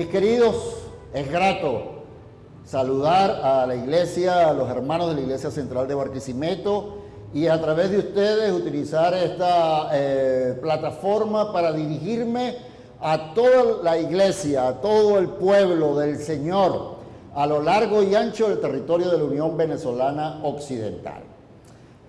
Mis queridos, es grato saludar a la iglesia, a los hermanos de la Iglesia Central de Barquisimeto y a través de ustedes utilizar esta eh, plataforma para dirigirme a toda la iglesia, a todo el pueblo del Señor, a lo largo y ancho del territorio de la Unión Venezolana Occidental.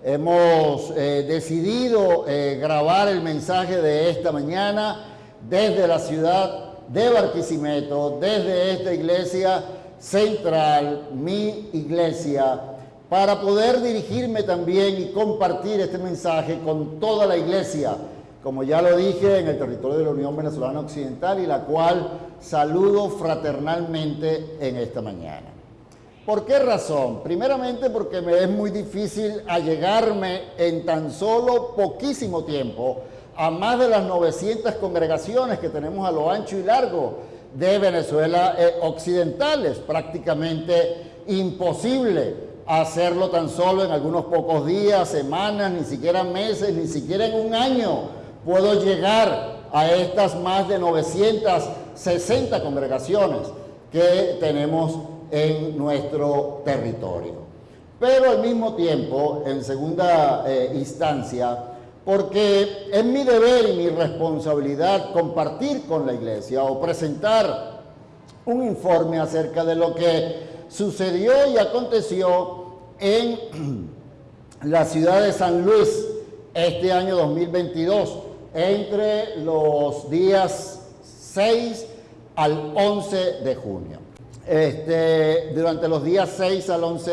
Hemos eh, decidido eh, grabar el mensaje de esta mañana desde la ciudad de Barquisimeto, desde esta iglesia central, mi iglesia, para poder dirigirme también y compartir este mensaje con toda la iglesia, como ya lo dije, en el territorio de la Unión Venezolana Occidental y la cual saludo fraternalmente en esta mañana. ¿Por qué razón? Primeramente porque me es muy difícil allegarme en tan solo poquísimo tiempo a más de las 900 congregaciones que tenemos a lo ancho y largo de Venezuela eh, occidentales. Prácticamente imposible hacerlo tan solo en algunos pocos días, semanas, ni siquiera meses, ni siquiera en un año puedo llegar a estas más de 960 congregaciones que tenemos en nuestro territorio. Pero al mismo tiempo, en segunda eh, instancia, porque es mi deber y mi responsabilidad compartir con la iglesia o presentar un informe acerca de lo que sucedió y aconteció en la ciudad de San Luis este año 2022 entre los días 6 al 11 de junio. Este, durante los días 6 al 11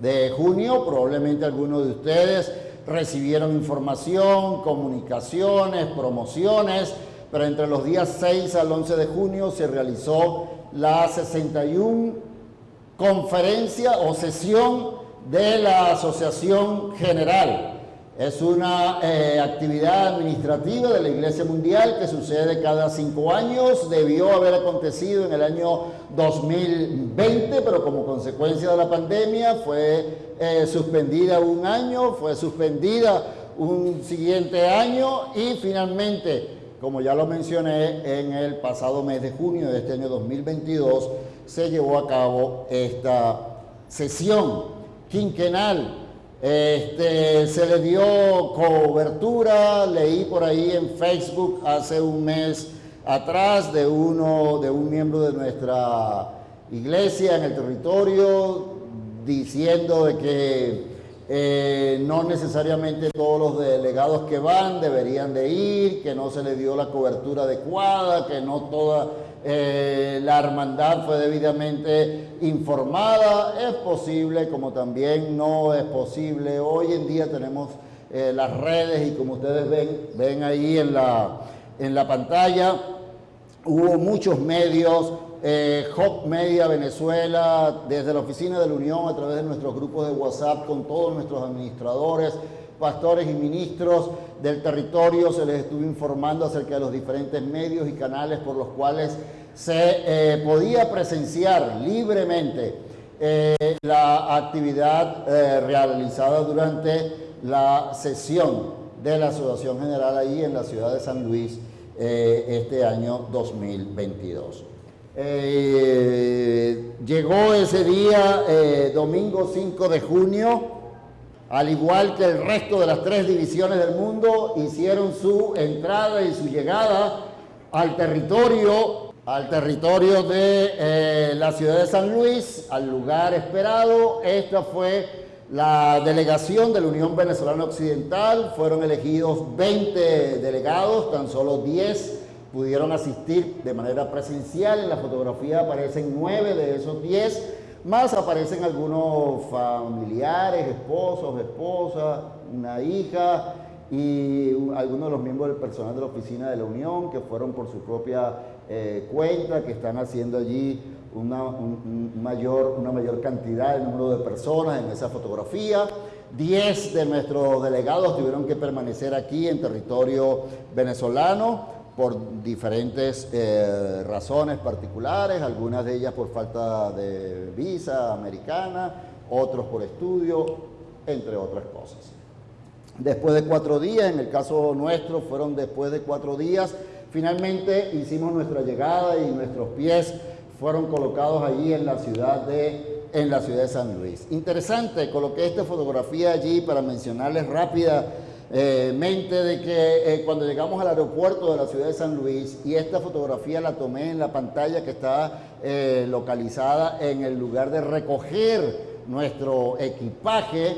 de junio, probablemente algunos de ustedes recibieron información, comunicaciones, promociones, pero entre los días 6 al 11 de junio se realizó la 61 conferencia o sesión de la Asociación General es una eh, actividad administrativa de la Iglesia Mundial que sucede cada cinco años. Debió haber acontecido en el año 2020, pero como consecuencia de la pandemia fue eh, suspendida un año, fue suspendida un siguiente año y finalmente, como ya lo mencioné, en el pasado mes de junio de este año 2022 se llevó a cabo esta sesión quinquenal. Este, se le dio cobertura, leí por ahí en Facebook hace un mes atrás de uno, de un miembro de nuestra iglesia en el territorio, diciendo de que eh, no necesariamente todos los delegados que van deberían de ir, que no se le dio la cobertura adecuada, que no toda eh, la hermandad fue debidamente informada, es posible, como también no es posible. Hoy en día tenemos eh, las redes y como ustedes ven, ven ahí en la, en la pantalla, hubo muchos medios, eh, Hop Media Venezuela, desde la Oficina de la Unión, a través de nuestros grupos de WhatsApp, con todos nuestros administradores, pastores y ministros del territorio, se les estuvo informando acerca de los diferentes medios y canales por los cuales se eh, podía presenciar libremente eh, la actividad eh, realizada durante la sesión de la Asociación General ahí en la ciudad de San Luis este año 2022. Llegó ese día, domingo 5 de junio, al igual que el resto de las tres divisiones del mundo, hicieron su entrada y su llegada al territorio, al territorio de eh, la ciudad de San Luis, al lugar esperado. Esta fue la delegación de la Unión Venezolana Occidental. Fueron elegidos 20 delegados, tan solo 10 pudieron asistir de manera presencial. En la fotografía aparecen 9 de esos 10 más aparecen algunos familiares, esposos, esposas, una hija y algunos de los miembros del personal de la oficina de la Unión que fueron por su propia eh, cuenta, que están haciendo allí una, mayor, una mayor cantidad de número de personas en esa fotografía. Diez de nuestros delegados tuvieron que permanecer aquí en territorio venezolano por diferentes eh, razones particulares, algunas de ellas por falta de visa americana, otros por estudio, entre otras cosas. después de cuatro días, en el caso nuestro fueron después de cuatro días, finalmente hicimos nuestra llegada y nuestros pies fueron colocados allí en la ciudad de, en la ciudad de San Luis. Interesante, coloqué esta fotografía allí para mencionarles rápidamente de que eh, cuando llegamos al aeropuerto de la ciudad de San Luis y esta fotografía la tomé en la pantalla que está eh, localizada en el lugar de recoger nuestro equipaje,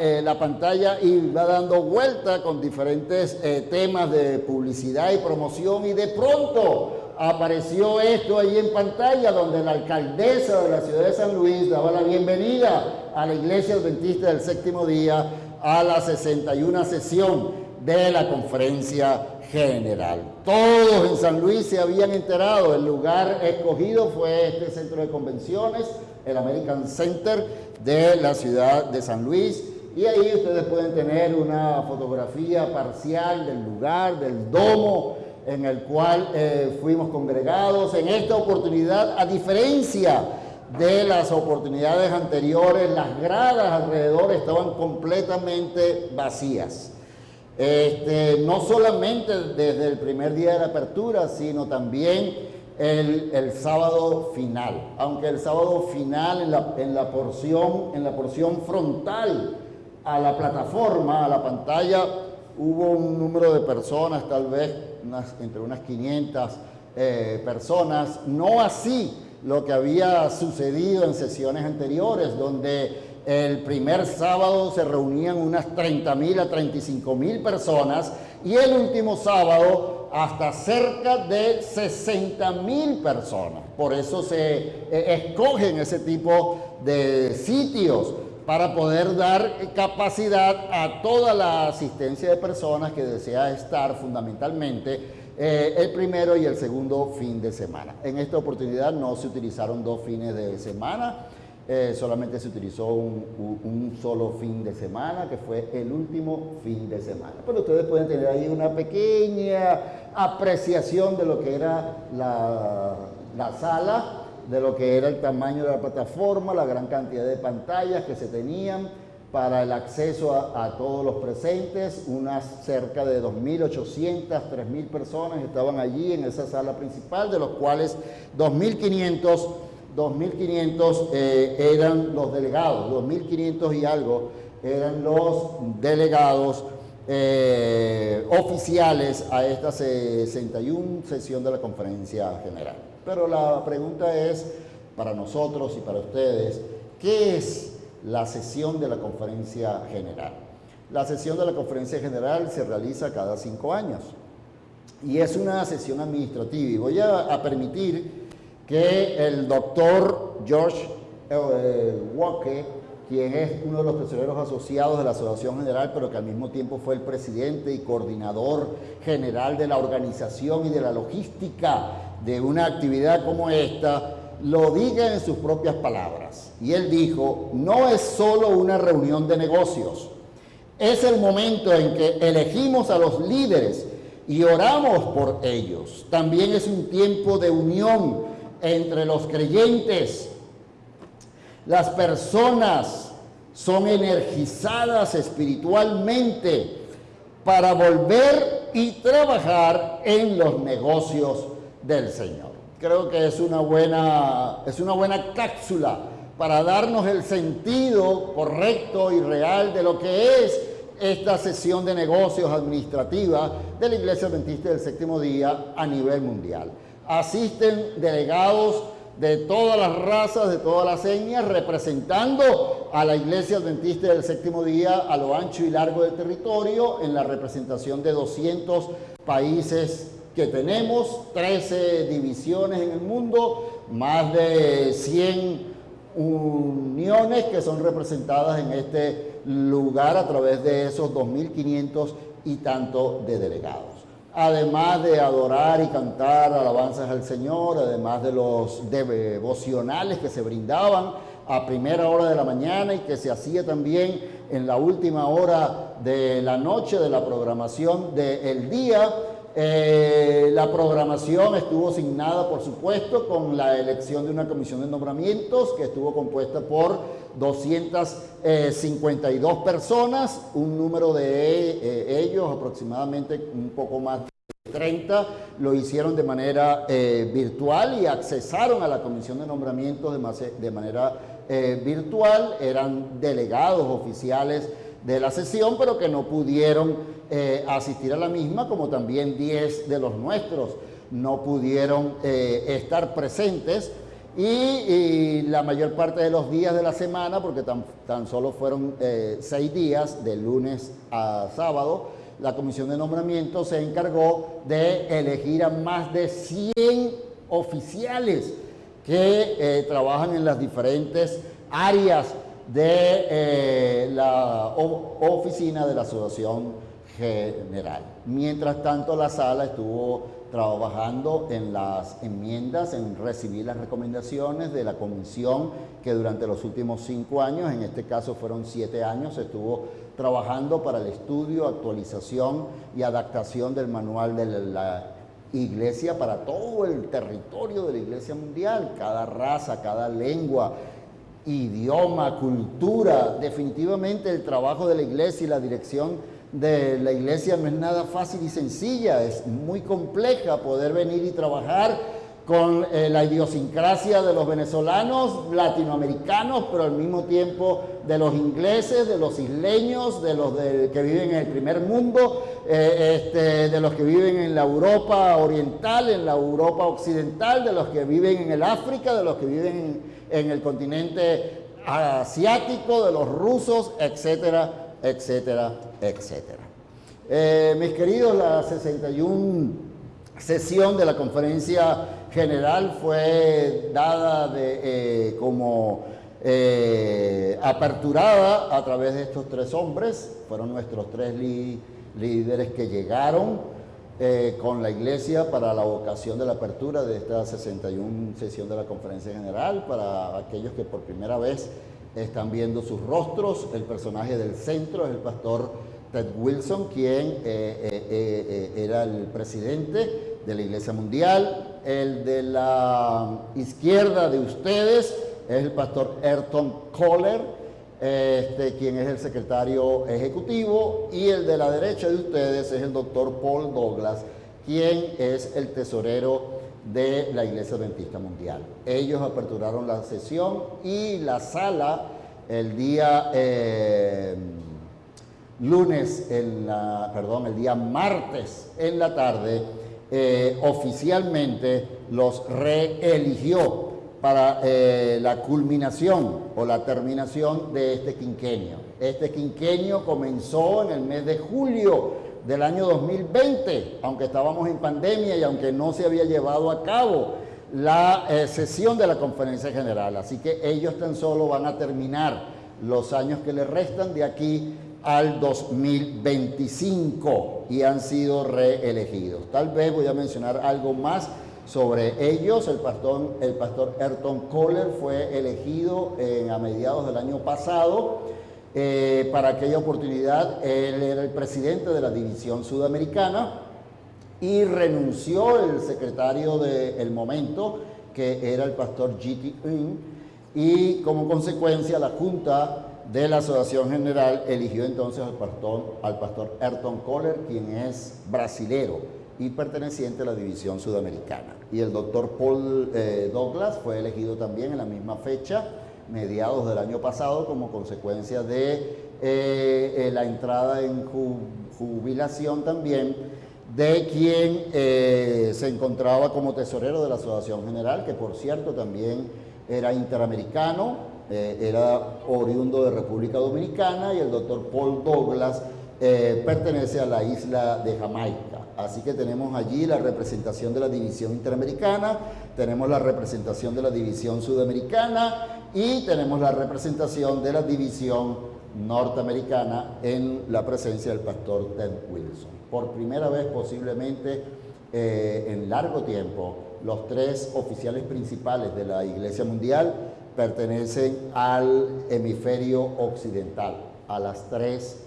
eh, la pantalla y va dando vuelta con diferentes temas de publicidad y promoción y de pronto apareció esto ahí en pantalla donde la alcaldesa de la ciudad de San Luis daba la bienvenida a la iglesia adventista del séptimo día a la 61 sesión de la conferencia general. Todos en San Luis se habían enterado, el lugar escogido fue este centro de convenciones, el American Center de la ciudad de San Luis, y ahí ustedes pueden tener una fotografía parcial del lugar, del domo, en el cual eh, fuimos congregados. En esta oportunidad, a diferencia de las oportunidades anteriores, las gradas alrededor estaban completamente vacías. Este, no solamente desde el primer día de la apertura, sino también el, sábado final. Aunque el sábado final en la, en la, porción, en la porción frontal a la plataforma, a la pantalla, hubo un número de personas, tal vez entre unas 500 eh, personas, no así lo que había sucedido en sesiones anteriores, donde el primer sábado se reunían unas 30 mil a 35 mil personas y el último sábado hasta cerca de 60 mil personas. Por eso se eh, escogen ese tipo de sitios para poder dar capacidad a toda la asistencia de personas que desea estar fundamentalmente eh, el primero y el segundo fin de semana. En esta oportunidad no se utilizaron dos fines de semana, eh, solamente se utilizó un, solo fin de semana, que fue el último fin de semana. Pero ustedes pueden tener ahí una pequeña apreciación de lo que era la, la sala, de lo que era el tamaño de la plataforma, la gran cantidad de pantallas que se tenían para el acceso a, todos los presentes, unas cerca de 2.800, 3.000 personas estaban allí en esa sala principal, de los cuales 2.500 2.500 eh, eran los delegados, 2.500 y algo eran los delegados eh, oficiales a esta 61 sesión de la conferencia general. Pero la pregunta es, para nosotros y para ustedes, ¿qué es la sesión de la conferencia general? La sesión de la conferencia general se realiza cada cinco años y es una sesión administrativa. Y voy a, permitir que el doctor George eh, Walker quien es uno de los tesoreros asociados de la Asociación General, pero que al mismo tiempo fue el presidente y coordinador general de la organización y de la logística de una actividad como esta, lo diga en sus propias palabras. Y él dijo, no es solo una reunión de negocios, es el momento en que elegimos a los líderes y oramos por ellos. También es un tiempo de unión entre los creyentes las personas son energizadas espiritualmente para volver y trabajar en los negocios del Señor. Creo que es una buena, es una buena cápsula para darnos el sentido correcto y real de lo que es esta sesión de negocios administrativa de la Iglesia Adventista del Séptimo Día a nivel mundial. Asisten delegados de todas las razas, de todas las señas, representando a la Iglesia Adventista del Séptimo Día a lo ancho y largo del territorio, en la representación de 200 países que tenemos, 13 divisiones en el mundo, más de 100 uniones que son representadas en este lugar a través de esos 2.500 y tanto de delegados además de adorar y cantar alabanzas al Señor, además de los devocionales que se brindaban a primera hora de la mañana y que se hacía también en la última hora de la noche de la programación del día. Eh, la programación estuvo asignada, por supuesto, con la elección de una comisión de nombramientos que estuvo compuesta por 252 personas, un número de eh, ellos aproximadamente un poco más de 30 lo hicieron de manera eh, virtual y accesaron a la comisión de nombramientos de, manera virtual, eran delegados oficiales de la sesión, pero que no pudieron asistir a la misma, como también 10 de los nuestros. No pudieron estar presentes y, la mayor parte de los días de la semana, porque tan, tan solo fueron eh, seis días, de lunes a sábado, la comisión de nombramiento se encargó de elegir a más de 100 oficiales que eh, trabajan en las diferentes áreas de eh, la oficina de la Asociación General. Mientras tanto, la sala estuvo trabajando en las enmiendas, en recibir las recomendaciones de la comisión que durante los últimos cinco años, en este caso fueron siete años, estuvo trabajando para el estudio, actualización y adaptación del manual de la iglesia para todo el territorio de la iglesia mundial, cada raza, cada lengua, idioma, cultura, definitivamente el trabajo de la iglesia y la dirección de la iglesia no es nada fácil y sencilla, es muy compleja poder venir y trabajar con eh, la idiosincrasia de los venezolanos, latinoamericanos, pero al mismo tiempo de los ingleses, de los isleños, de los que viven en el primer mundo, eh, este, de los que viven en la Europa oriental, en la Europa occidental, de los que viven en el África, de los que viven en, en el continente asiático, de los rusos, etcétera, etcétera, etcétera. Eh, mis queridos, la 61 sesión de la conferencia general fue dada de, eh, como eh, aperturada a través de estos tres hombres, fueron nuestros tres líderes que llegaron con la iglesia para la ocasión de la apertura de esta 61 sesión de la conferencia general, para aquellos que por primera vez están viendo sus rostros. El personaje del centro es el pastor Ted Wilson, quien eh, eh, eh, era el presidente de la Iglesia Mundial. El de la izquierda de ustedes es el pastor Ayrton Kohler, este, quien es el secretario ejecutivo. Y el de la derecha de ustedes es el doctor Paul Douglas, quien es el tesorero de la Iglesia Adventista Mundial. Ellos aperturaron la sesión y la sala el día eh, lunes, en la, perdón, el día martes en la tarde, eh, oficialmente los reeligió para eh, la culminación o la terminación de este quinquenio. Este quinquenio comenzó en el mes de julio del año 2020, aunque estábamos en pandemia y aunque no se había llevado a cabo la eh, sesión de la conferencia general. Así que ellos tan solo van a terminar los años que les restan de aquí al 2025 y han sido reelegidos. Tal vez voy a mencionar algo más sobre ellos. El pastor, el pastor Ayrton Kohler fue elegido en, a mediados del año pasado eh, para aquella oportunidad él era el presidente de la división sudamericana y renunció el secretario del momento, que era el pastor G.T. Y como consecuencia la Junta de la Asociación General eligió entonces al pastor, al pastor Ayrton Kohler, quien es brasilero y perteneciente a la división sudamericana. Y el doctor Paul eh, Douglas fue elegido también en la misma fecha mediados del año pasado como consecuencia de eh, eh, la entrada en jubilación también de quien se encontraba como tesorero de la Asociación General, que por cierto también era interamericano, era oriundo de República Dominicana y el doctor Paul Douglas pertenece a la isla de Jamaica. Así que tenemos allí la representación de la división interamericana, tenemos la representación de la división sudamericana y tenemos la representación de la división norteamericana en la presencia del pastor Ted Wilson. Por primera vez posiblemente eh, en largo tiempo, los tres oficiales principales de la Iglesia Mundial pertenecen al hemisferio occidental, a las tres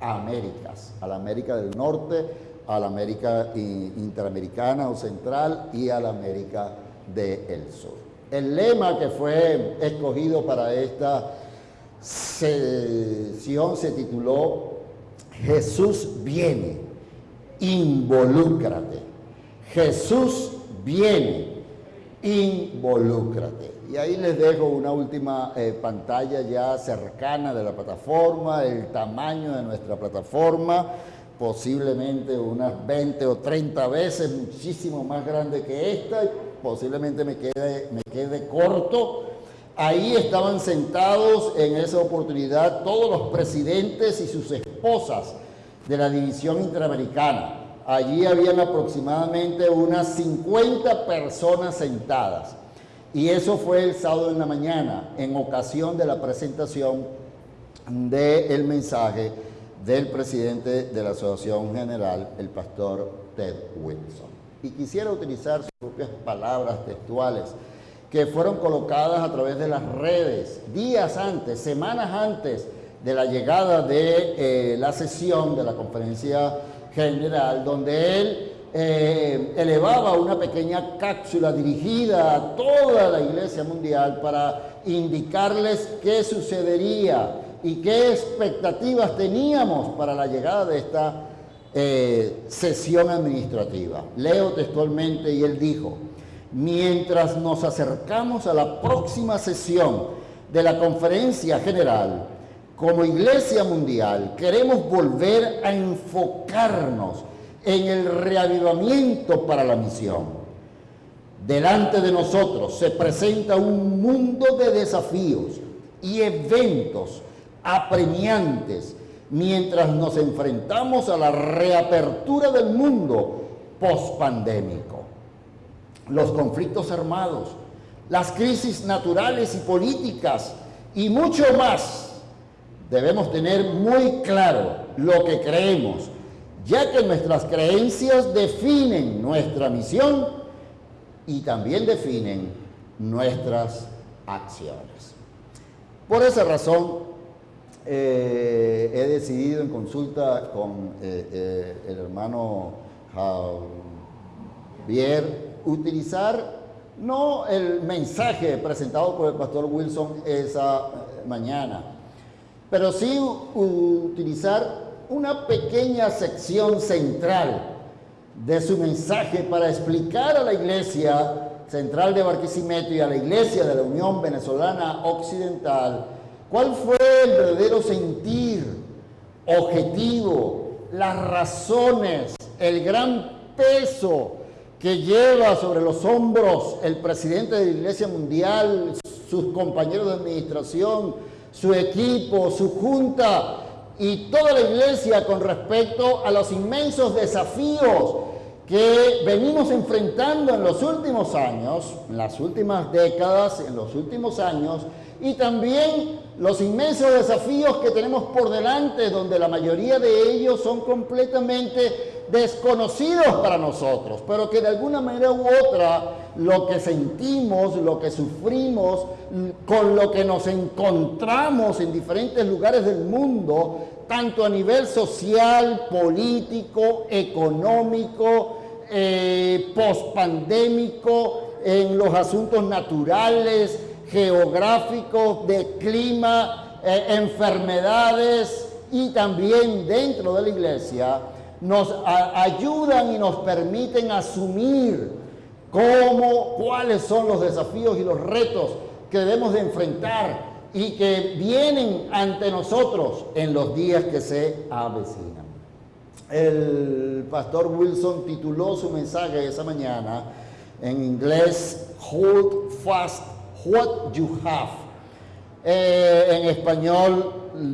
Américas, a la América del Norte, a la América interamericana o central y a la América del Sur. El lema que fue escogido para esta sesión se tituló Jesús viene, involúcrate. Jesús viene, involúcrate. Y ahí les dejo una última eh, pantalla ya cercana de la plataforma, el tamaño de nuestra plataforma, posiblemente unas 20 o 30 veces muchísimo más grande que esta, posiblemente me quede, me quede corto. Ahí estaban sentados en esa oportunidad todos los presidentes y sus esposas de la División Interamericana. Allí habían aproximadamente unas 50 personas sentadas. Y eso fue el sábado en la mañana, en ocasión de la presentación del mensaje del presidente de la Asociación General, el pastor Ted Wilson. Y quisiera utilizar sus propias palabras textuales que fueron colocadas a través de las redes días antes, semanas antes de la llegada de eh, la sesión de la conferencia general, donde él eh, elevaba una pequeña cápsula dirigida a toda la iglesia mundial para indicarles qué sucedería y qué expectativas teníamos para la llegada de esta eh, sesión administrativa. Leo textualmente y él dijo, mientras nos acercamos a la próxima sesión de la conferencia general, como Iglesia Mundial queremos volver a enfocarnos en el reavivamiento para la misión. Delante de nosotros se presenta un mundo de desafíos y eventos apremiantes mientras nos enfrentamos a la reapertura del mundo pospandémico. Los conflictos armados, las crisis naturales y políticas y mucho más. Debemos tener muy claro lo que creemos, ya que nuestras creencias definen nuestra misión y también definen nuestras acciones. Por esa razón, eh, he decidido en consulta con eh, eh, el hermano Javier utilizar no el mensaje presentado por el pastor Wilson esa mañana, pero sí utilizar una pequeña sección central de su mensaje para explicar a la iglesia central de Barquisimeto y a la iglesia de la Unión Venezolana Occidental ¿Cuál fue el verdadero sentir, objetivo, las razones, el gran peso que lleva sobre los hombros el presidente de la Iglesia Mundial, sus compañeros de administración, su equipo, su junta y toda la Iglesia con respecto a los inmensos desafíos que venimos enfrentando en los últimos años, en las últimas décadas, en los últimos años, y también los inmensos desafíos que tenemos por delante, donde la mayoría de ellos son completamente desconocidos para nosotros, pero que de alguna manera u otra lo que sentimos, lo que sufrimos, con lo que nos encontramos en diferentes lugares del mundo, tanto a nivel social, político, económico, eh, pospandémico, en los asuntos naturales, geográficos, de clima, eh, enfermedades y también dentro de la iglesia nos ayudan y nos permiten asumir cómo, cuáles son los desafíos y los retos que debemos de enfrentar y que vienen ante nosotros en los días que se avecinan. El pastor Wilson tituló su mensaje esa mañana en inglés Hold Fast what you have. Eh, en español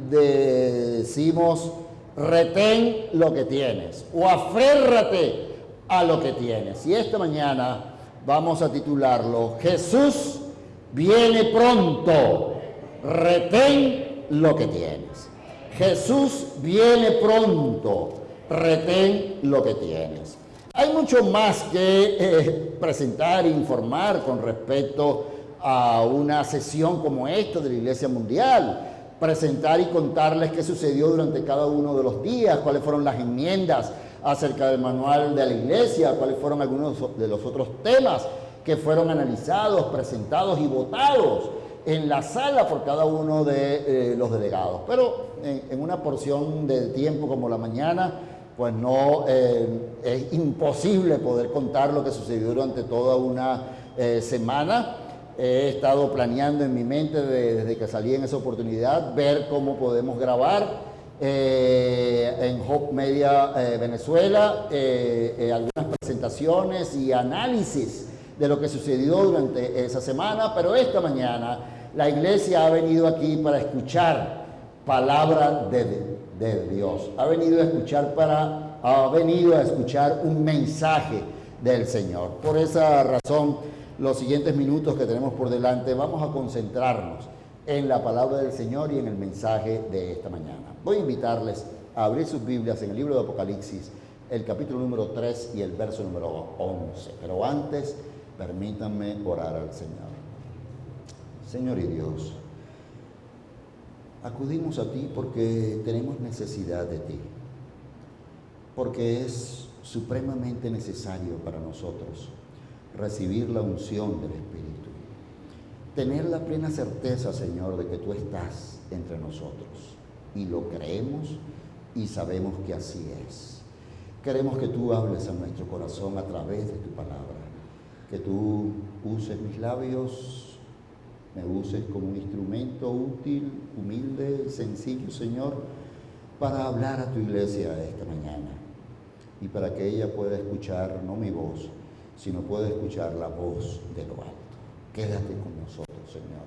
decimos retén lo que tienes o aférrate a lo que tienes. Y esta mañana vamos a titularlo Jesús viene pronto, retén lo que tienes. Jesús viene pronto, retén lo que tienes. Hay mucho más que eh, presentar e informar con respecto a una sesión como esta de la Iglesia Mundial, presentar y contarles qué sucedió durante cada uno de los días, cuáles fueron las enmiendas acerca del manual de la Iglesia, cuáles fueron algunos de los otros temas que fueron analizados, presentados y votados en la sala por cada uno de eh, los delegados. Pero en, una porción de tiempo como la mañana, pues no eh, es imposible poder contar lo que sucedió durante toda una eh, semana. He estado planeando en mi mente desde que salí en esa oportunidad ver cómo podemos grabar en Hope Media Venezuela algunas presentaciones y análisis de lo que sucedió durante esa semana, pero esta mañana la iglesia ha venido aquí para escuchar palabra de, de Dios. Ha venido a escuchar para, ha venido a escuchar un mensaje del Señor. Por esa razón, los siguientes minutos que tenemos por delante, vamos a concentrarnos en la palabra del Señor y en el mensaje de esta mañana. Voy a invitarles a abrir sus Biblias en el libro de Apocalipsis, el capítulo número 3 y el verso número 11. Pero antes, permítanme orar al Señor. Señor y Dios, acudimos a ti porque tenemos necesidad de ti, porque es supremamente necesario para nosotros recibir la unción del Espíritu, tener la plena certeza, Señor, de que tú estás entre nosotros. Y lo creemos y sabemos que así es. Queremos que tú hables a nuestro corazón a través de tu palabra, que tú uses mis labios me uses como un instrumento útil, humilde, sencillo, Señor, para hablar a tu iglesia esta mañana. Y para que ella pueda escuchar no mi voz, sino pueda escuchar la voz de lo alto. Quédate con nosotros, Señor.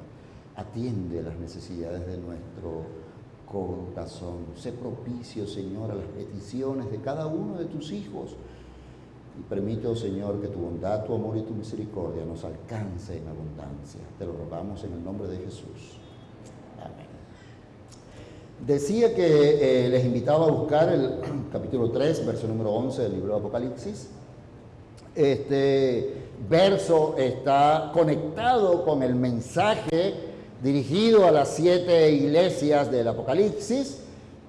Atiende las necesidades de nuestro corazón. Sé propicio, Señor, a las peticiones de cada uno de tus hijos y permito, Señor, que tu bondad, tu amor y tu misericordia nos alcance en abundancia. Te lo rogamos en el nombre de Jesús. Amén. Decía que eh, les invitaba a buscar el capítulo 3, verso número 11 del libro de Apocalipsis. Este verso está conectado con el mensaje dirigido a las siete iglesias del Apocalipsis,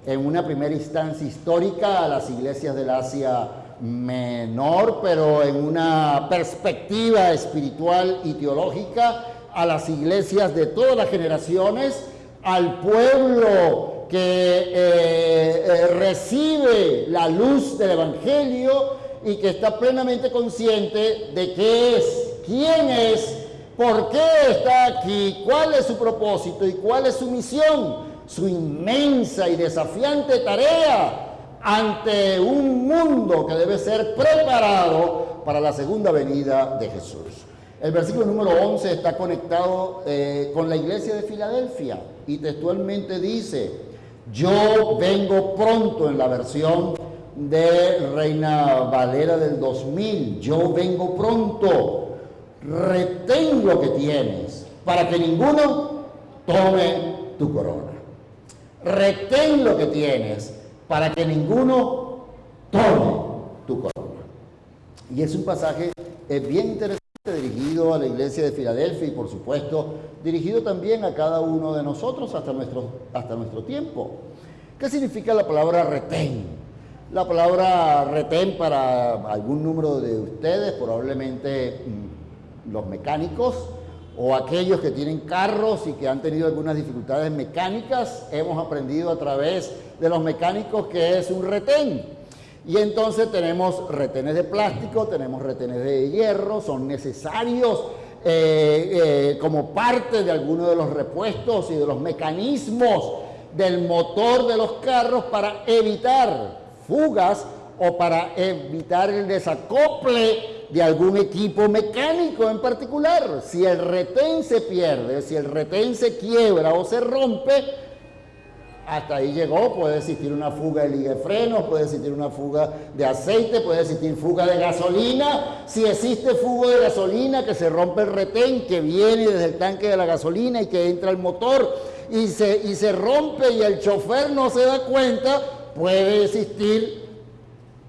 en una primera instancia histórica a las iglesias del Asia menor, pero en una perspectiva espiritual y teológica, a las iglesias de todas las generaciones, al pueblo que eh, eh, recibe la luz del Evangelio y que está plenamente consciente de qué es, quién es, por qué está aquí, cuál es su propósito y cuál es su misión, su inmensa y desafiante tarea ante un mundo que debe ser preparado para la segunda venida de Jesús. El versículo número 11 está conectado eh, con la iglesia de Filadelfia y textualmente dice, yo vengo pronto en la versión de Reina Valera del 2000, yo vengo pronto, retén lo que tienes para que ninguno tome tu corona. Retén lo que tienes para que ninguno tome tu corona. Y es un pasaje bien interesante dirigido a la iglesia de Filadelfia y por supuesto dirigido también a cada uno de nosotros hasta nuestro, hasta nuestro tiempo. ¿Qué significa la palabra retén? La palabra retén para algún número de ustedes, probablemente mm, los mecánicos, o aquellos que tienen carros y que han tenido algunas dificultades mecánicas, hemos aprendido a través de los mecánicos que es un retén. Y entonces tenemos retenes de plástico, tenemos retenes de hierro, son necesarios eh, eh, como parte de algunos de los repuestos y de los mecanismos del motor de los carros para evitar fugas o para evitar el desacople de algún equipo mecánico en particular. Si el retén se pierde, si el retén se quiebra o se rompe, hasta ahí llegó, puede existir una fuga de liga de frenos, puede existir una fuga de aceite, puede existir fuga de gasolina. Si existe fuga de gasolina, que se rompe el retén, que viene desde el tanque de la gasolina y que entra el motor y se, y se rompe y el chofer no se da cuenta, puede existir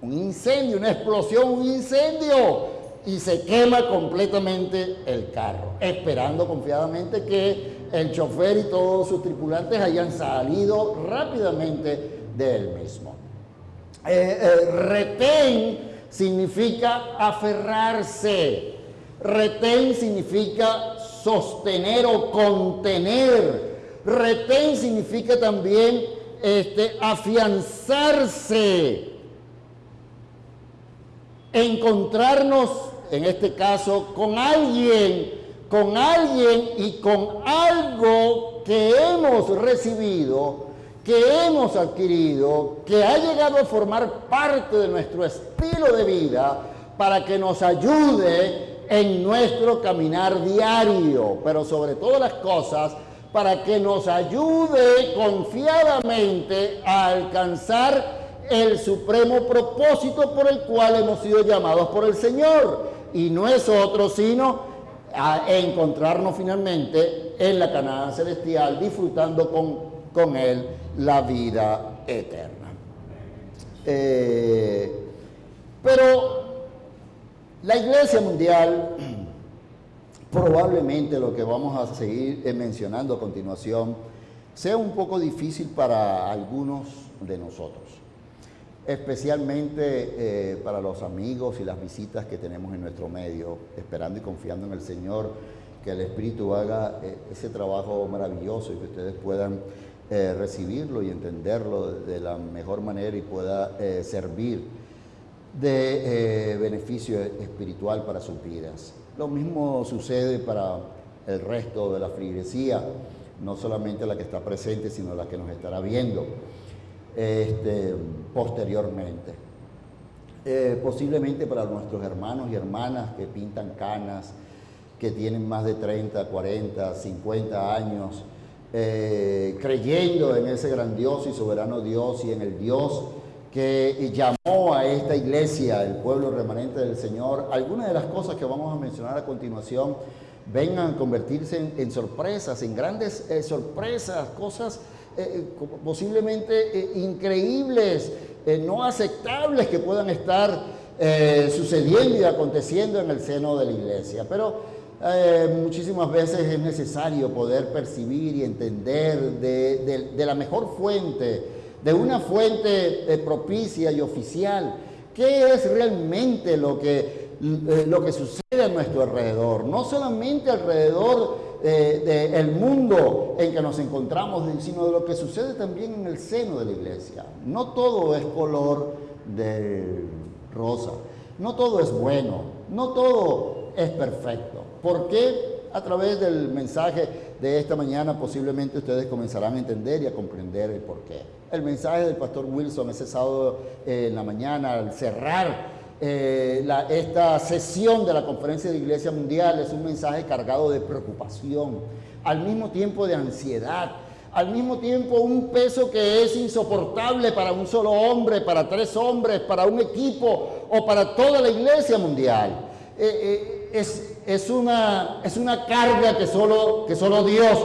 un incendio, una explosión, un incendio, y se quema completamente el carro, esperando confiadamente que el chofer y todos sus tripulantes hayan salido rápidamente del mismo. Eh, eh, retén significa aferrarse, Retén significa sostener o contener. Retén significa también este, afianzarse. Encontrarnos, en este caso, con alguien, con alguien y con algo que hemos recibido, que hemos adquirido, que ha llegado a formar parte de nuestro estilo de vida para que nos ayude en nuestro caminar diario, pero sobre todas las cosas, para que nos ayude confiadamente a alcanzar el supremo propósito por el cual hemos sido llamados por el Señor. Y no es otro sino a encontrarnos finalmente en la Canaán celestial, disfrutando con, con Él la vida eterna. Eh, pero la Iglesia Mundial, probablemente lo que vamos a seguir eh, mencionando a continuación, sea un poco difícil para algunos de nosotros, especialmente eh, para los amigos y las visitas que tenemos en nuestro medio, esperando y confiando en el Señor, que el Espíritu haga eh, ese trabajo maravilloso y que ustedes puedan recibirlo y entenderlo de la mejor manera y pueda servir de beneficio espiritual para sus vidas. Lo mismo sucede para el resto de la frigresía, no solamente la que está presente, sino la que nos estará viendo este, posteriormente. Eh, posiblemente para nuestros hermanos y hermanas que pintan canas, que tienen más de 30, 40, 50 años, eh, creyendo en ese grandioso y soberano Dios y en el Dios que llamó a esta iglesia, el pueblo remanente del Señor, algunas de las cosas que vamos a mencionar a continuación vengan a convertirse en, sorpresas, en grandes eh, sorpresas, cosas eh, eh, posiblemente increíbles, no aceptables que puedan estar sucediendo y aconteciendo en el seno de la iglesia. Pero muchísimas veces es necesario poder percibir y entender de la mejor fuente de una fuente eh, propicia y oficial. ¿Qué es realmente lo que, eh, lo que sucede a nuestro alrededor? No solamente alrededor eh, del mundo en que nos encontramos, sino de lo que sucede también en el seno de la iglesia. No todo es color de rosa, no todo es bueno, no todo es perfecto. ¿Por qué? A través del mensaje de esta mañana posiblemente ustedes comenzarán a entender y a comprender el porqué. El mensaje del pastor Wilson ese sábado eh, en la mañana al cerrar eh, esta sesión de la Conferencia de Iglesia Mundial es un mensaje cargado de preocupación, al mismo tiempo de ansiedad, al mismo tiempo un peso que es insoportable para un solo hombre, para tres hombres, para un equipo o para toda la Iglesia Mundial. Eh, es, es una, es una carga que solo, que solo Dios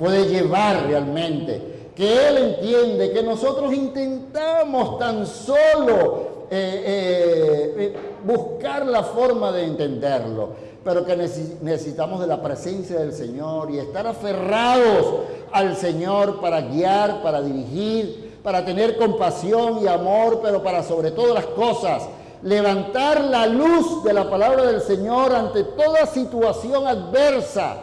puede llevar realmente. Que Él entiende que nosotros intentamos tan solo eh, eh, eh, buscar la forma de entenderlo, pero que necesitamos de la presencia del Señor y estar aferrados al Señor para guiar, para dirigir, para tener compasión y amor, pero para sobre todas las cosas levantar la luz de la palabra del Señor ante toda situación adversa,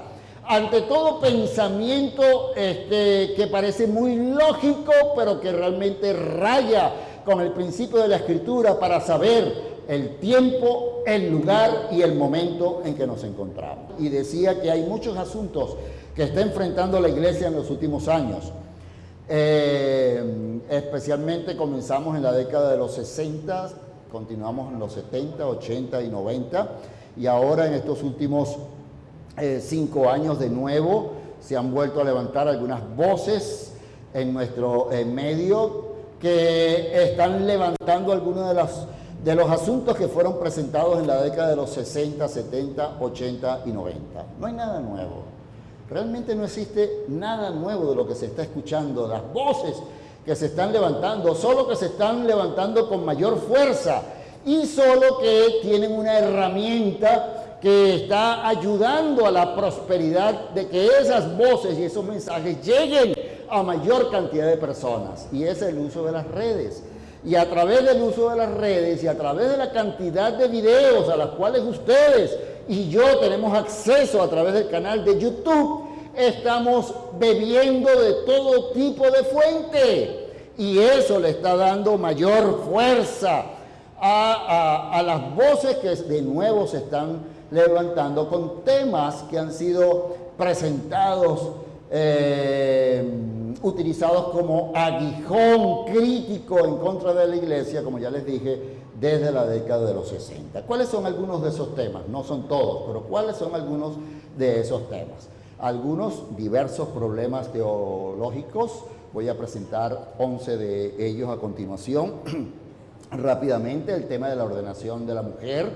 ante todo pensamiento este, que parece muy lógico, pero que realmente raya con el principio de la Escritura para saber el tiempo, el lugar y el momento en que nos encontramos. Y decía que hay muchos asuntos que está enfrentando la iglesia en los últimos años. Eh, especialmente comenzamos en la década de los 60, continuamos en los 70, 80 y 90 y ahora en estos últimos eh, cinco años de nuevo se han vuelto a levantar algunas voces en nuestro eh, medio que están levantando algunos de los, de los asuntos que fueron presentados en la década de los 60, 70, 80 y 90. No hay nada nuevo. Realmente no existe nada nuevo de lo que se está escuchando. Las voces que se están levantando, solo que se están levantando con mayor fuerza y solo que tienen una herramienta que está ayudando a la prosperidad de que esas voces y esos mensajes lleguen a mayor cantidad de personas. Y es el uso de las redes. Y a través del uso de las redes y a través de la cantidad de videos a las cuales ustedes y yo tenemos acceso a través del canal de YouTube, estamos bebiendo de todo tipo de fuente. Y eso le está dando mayor fuerza a, las voces que de nuevo se están levantando con temas que han sido presentados, eh, utilizados como aguijón crítico en contra de la iglesia, como ya les dije, desde la década de los 60. ¿Cuáles son algunos de esos temas? No son todos, pero ¿cuáles son algunos de esos temas? Algunos diversos problemas teológicos, voy a presentar 11 de ellos a continuación. Rápidamente, el tema de la ordenación de la mujer,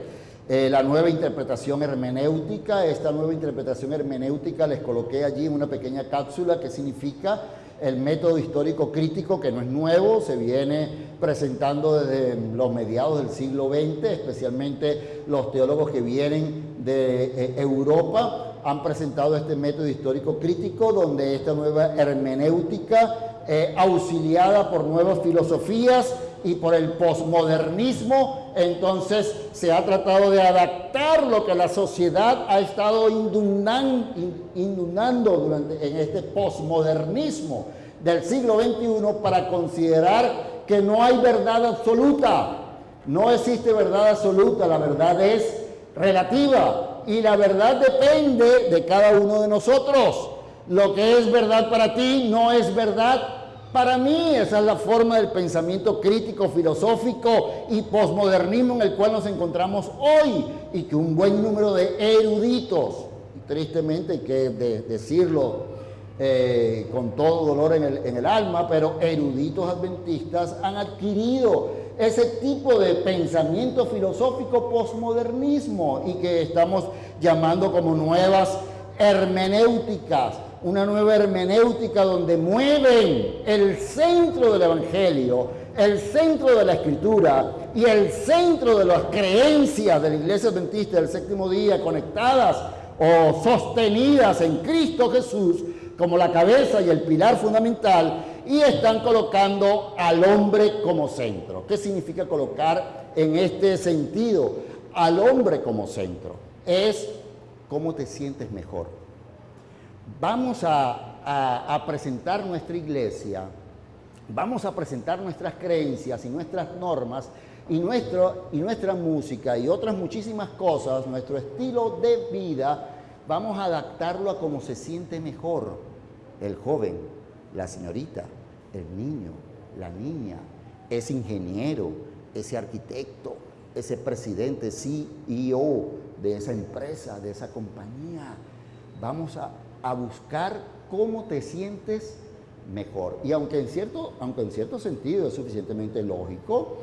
eh, la nueva interpretación hermenéutica, esta nueva interpretación hermenéutica les coloqué allí una pequeña cápsula que significa el método histórico crítico, que no es nuevo, se viene presentando desde los mediados del siglo XX, especialmente los teólogos que vienen de eh, Europa han presentado este método histórico crítico, donde esta nueva hermenéutica, eh, auxiliada por nuevas filosofías y por el posmodernismo, entonces se ha tratado de adaptar lo que la sociedad ha estado inundando durante, en este posmodernismo del siglo XXI para considerar que no hay verdad absoluta. No existe verdad absoluta, la verdad es relativa y la verdad depende de cada uno de nosotros. Lo que es verdad para ti no es verdad para mí esa es la forma del pensamiento crítico, filosófico y posmodernismo en el cual nos encontramos hoy y que un buen número de eruditos, tristemente hay que decirlo eh, con todo dolor en el, en el alma, pero eruditos adventistas han adquirido ese tipo de pensamiento filosófico posmodernismo y que estamos llamando como nuevas hermenéuticas una nueva hermenéutica donde mueven el centro del Evangelio, el centro de la Escritura y el centro de las creencias de la Iglesia Adventista del séptimo día conectadas o sostenidas en Cristo Jesús como la cabeza y el pilar fundamental y están colocando al hombre como centro. ¿Qué significa colocar en este sentido al hombre como centro? Es cómo te sientes mejor vamos a, presentar nuestra iglesia, vamos a presentar nuestras creencias y nuestras normas y, nuestro, y nuestra música y otras muchísimas cosas, nuestro estilo de vida, vamos a adaptarlo a cómo se siente mejor el joven, la señorita, el niño, la niña, ese ingeniero, ese arquitecto, ese presidente, CEO de esa empresa, de esa compañía. Vamos a a buscar cómo te sientes mejor. Y aunque en cierto, aunque en cierto sentido es suficientemente lógico,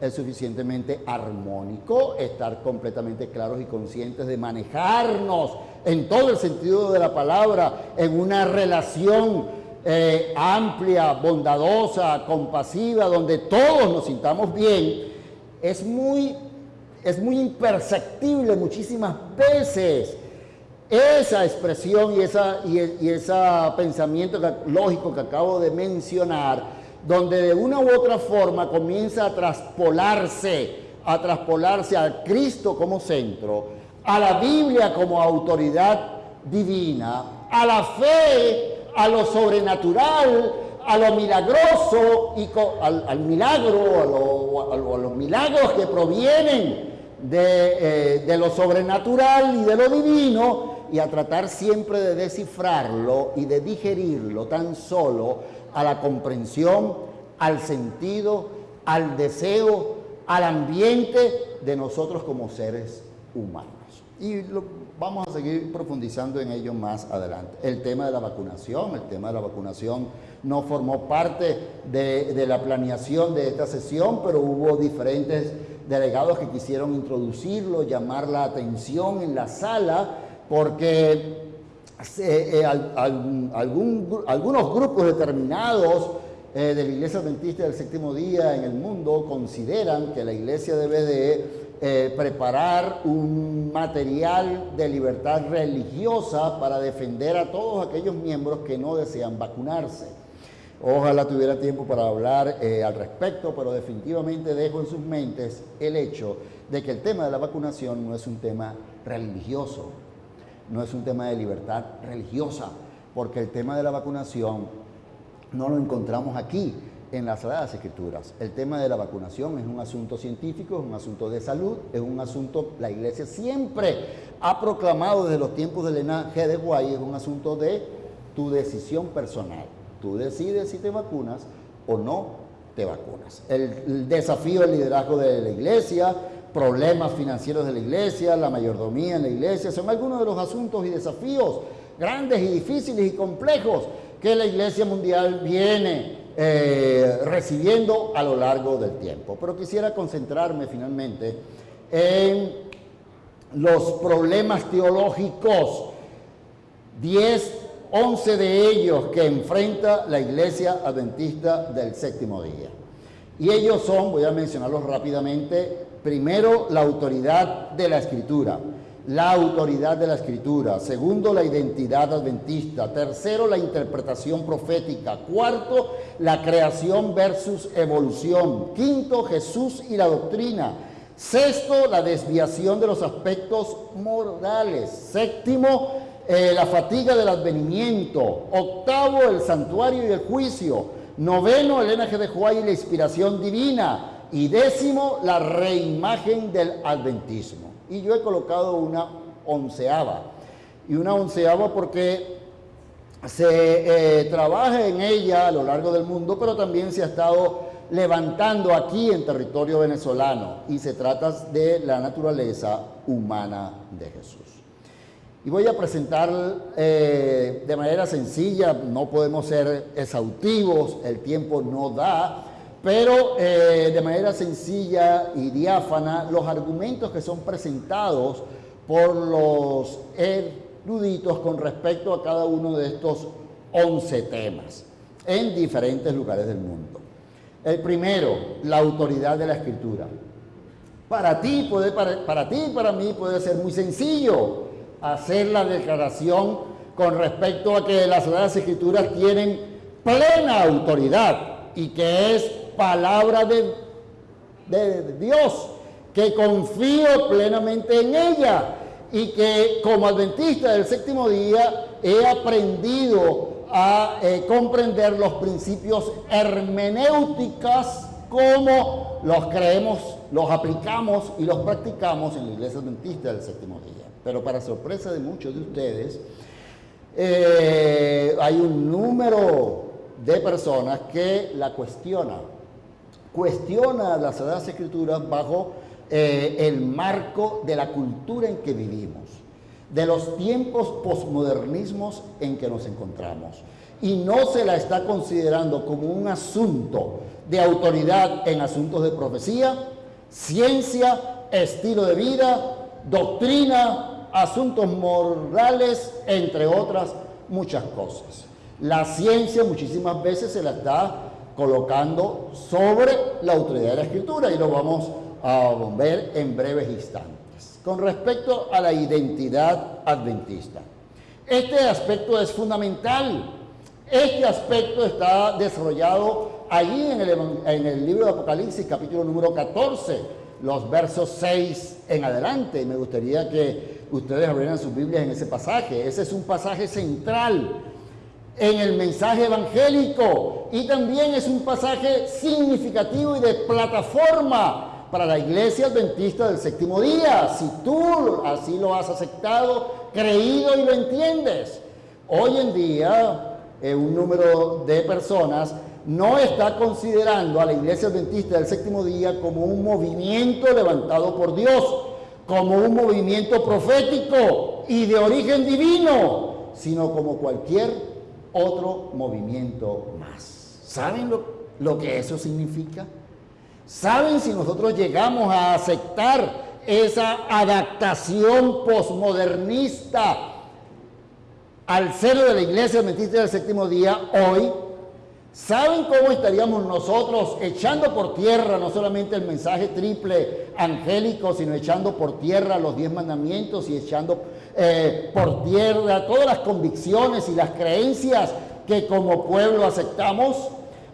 es suficientemente armónico estar completamente claros y conscientes de manejarnos en todo el sentido de la palabra, en una relación eh, amplia, bondadosa, compasiva, donde todos nos sintamos bien, es muy, es muy imperceptible muchísimas veces esa expresión y ese y, esa pensamiento lógico que acabo de mencionar, donde de una u otra forma comienza a traspolarse, a traspolarse a Cristo como centro, a la Biblia como autoridad divina, a la fe, a lo sobrenatural, a lo milagroso y al, milagro, a, los milagros que provienen de, eh, de, lo sobrenatural y de lo divino, y a tratar siempre de descifrarlo y de digerirlo tan solo a la comprensión, al sentido, al deseo, al ambiente de nosotros como seres humanos. Y vamos a seguir profundizando en ello más adelante. El tema de la vacunación, el tema de la vacunación no formó parte de, la planeación de esta sesión, pero hubo diferentes delegados que quisieron introducirlo, llamar la atención en la sala porque eh, algunos grupos determinados eh, de la Iglesia Adventista del Séptimo Día en el mundo consideran que la Iglesia debe de eh, preparar un material de libertad religiosa para defender a todos aquellos miembros que no desean vacunarse. Ojalá tuviera tiempo para hablar eh, al respecto, pero definitivamente dejo en sus mentes el hecho de que el tema de la vacunación no es un tema religioso, no es un tema de libertad religiosa, porque el tema de la vacunación no lo encontramos aquí en las Sagradas Escrituras. El tema de la vacunación es un asunto científico, es un asunto de salud, es un asunto, la Iglesia siempre ha proclamado desde los tiempos de Elena G. de Guay, es un asunto de tu decisión personal. Tú decides si te vacunas o no te vacunas. El, desafío del liderazgo de la Iglesia, problemas financieros de la Iglesia, la mayordomía en la Iglesia, son algunos de los asuntos y desafíos grandes y difíciles y complejos que la Iglesia Mundial viene eh, recibiendo a lo largo del tiempo. Pero quisiera concentrarme finalmente en los problemas teológicos, 10, 11 de ellos que enfrenta la Iglesia Adventista del séptimo día. Y ellos son, voy a mencionarlos rápidamente, primero la autoridad de la Escritura la autoridad de la escritura, segundo la identidad adventista, tercero la interpretación profética, cuarto la creación versus evolución, quinto Jesús y la doctrina, sexto la desviación de los aspectos morales, séptimo eh, la fatiga del advenimiento, octavo el santuario y el juicio, noveno el NG de Juárez y la inspiración divina. Y décimo la reimagen del adventismo y yo he colocado una onceava. Y una onceava porque se eh, trabaja en ella a lo largo del mundo, pero también se ha estado levantando aquí en territorio venezolano y se trata de la naturaleza humana de Jesús. Y voy a presentar eh, de manera sencilla, no podemos ser exhaustivos, el tiempo no da, pero eh, de manera sencilla y diáfana los argumentos que son presentados por los eruditos con respecto a cada uno de estos 11 temas en diferentes lugares del mundo. El primero, la autoridad de la escritura. Para ti, puede, para, para ti y para mí puede ser muy sencillo hacer la declaración con respecto a que las Sagradas Escrituras tienen plena autoridad y que es palabra de, de Dios, que confío plenamente en ella y que como adventista del séptimo día he aprendido a eh, comprender los principios hermenéuticas como los creemos, los aplicamos y los practicamos en la iglesia adventista del séptimo día. Pero para sorpresa de muchos de ustedes, eh, hay un número de personas que la cuestionan cuestiona las Sagradas Escrituras bajo eh, el marco de la cultura en que vivimos, de los tiempos posmodernismos en que nos encontramos. Y no se la está considerando como un asunto de autoridad en asuntos de profecía, ciencia, estilo de vida, doctrina, asuntos morales, entre otras muchas cosas. La ciencia muchísimas veces se la está colocando sobre la autoridad de la escritura y lo vamos a ver en breves instantes. Con respecto a la identidad adventista, este aspecto es fundamental. Este aspecto está desarrollado allí en el, en el libro de Apocalipsis, capítulo número 14, los versos 6 en adelante. Me gustaría que ustedes abrieran sus Biblias en ese pasaje. Ese es un pasaje central en el mensaje evangélico y también es un pasaje significativo y de plataforma para la iglesia adventista del séptimo día. Si tú así lo has aceptado, creído y lo entiendes. Hoy en día eh, un número de personas no está considerando a la iglesia adventista del séptimo día como un movimiento levantado por Dios, como un movimiento profético y de origen divino, sino como cualquier otro movimiento más. ¿Saben lo, que eso significa? ¿Saben si nosotros llegamos a aceptar esa adaptación posmodernista al seno de la iglesia adventista del séptimo día hoy? ¿Saben cómo estaríamos nosotros echando por tierra no solamente el mensaje triple angélico, sino echando por tierra los diez mandamientos y echando eh, por tierra todas las convicciones y las creencias que como pueblo aceptamos.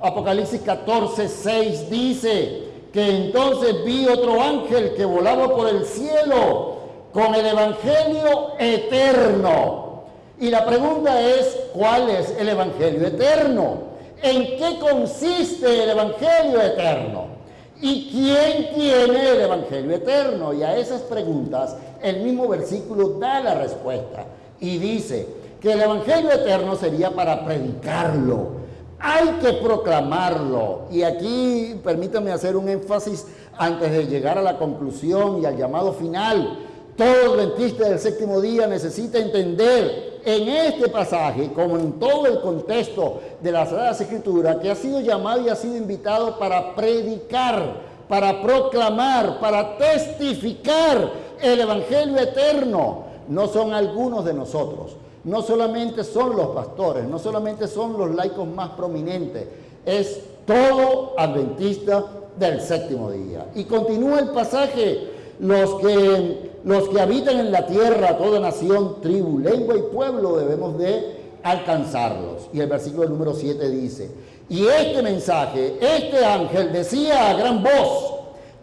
Apocalipsis 14, 6 dice que entonces vi otro ángel que volaba por el cielo con el Evangelio eterno. Y la pregunta es, ¿cuál es el Evangelio eterno? ¿En qué consiste el Evangelio eterno? ¿Y quién tiene el Evangelio eterno? Y a esas preguntas el mismo versículo da la respuesta y dice que el Evangelio eterno sería para predicarlo. Hay que proclamarlo. Y aquí permítame hacer un énfasis antes de llegar a la conclusión y al llamado final. Todo adventista del séptimo día necesita entender en este pasaje, como en todo el contexto de las Sagradas Escrituras, que ha sido llamado y ha sido invitado para predicar, para proclamar, para testificar el Evangelio eterno. No son algunos de nosotros, no solamente son los pastores, no solamente son los laicos más prominentes, es todo adventista del séptimo día. Y continúa el pasaje, los que los que habitan en la tierra, toda nación, tribu, lengua y pueblo, debemos de alcanzarlos. Y el versículo número 7 dice, y este mensaje, este ángel decía a gran voz,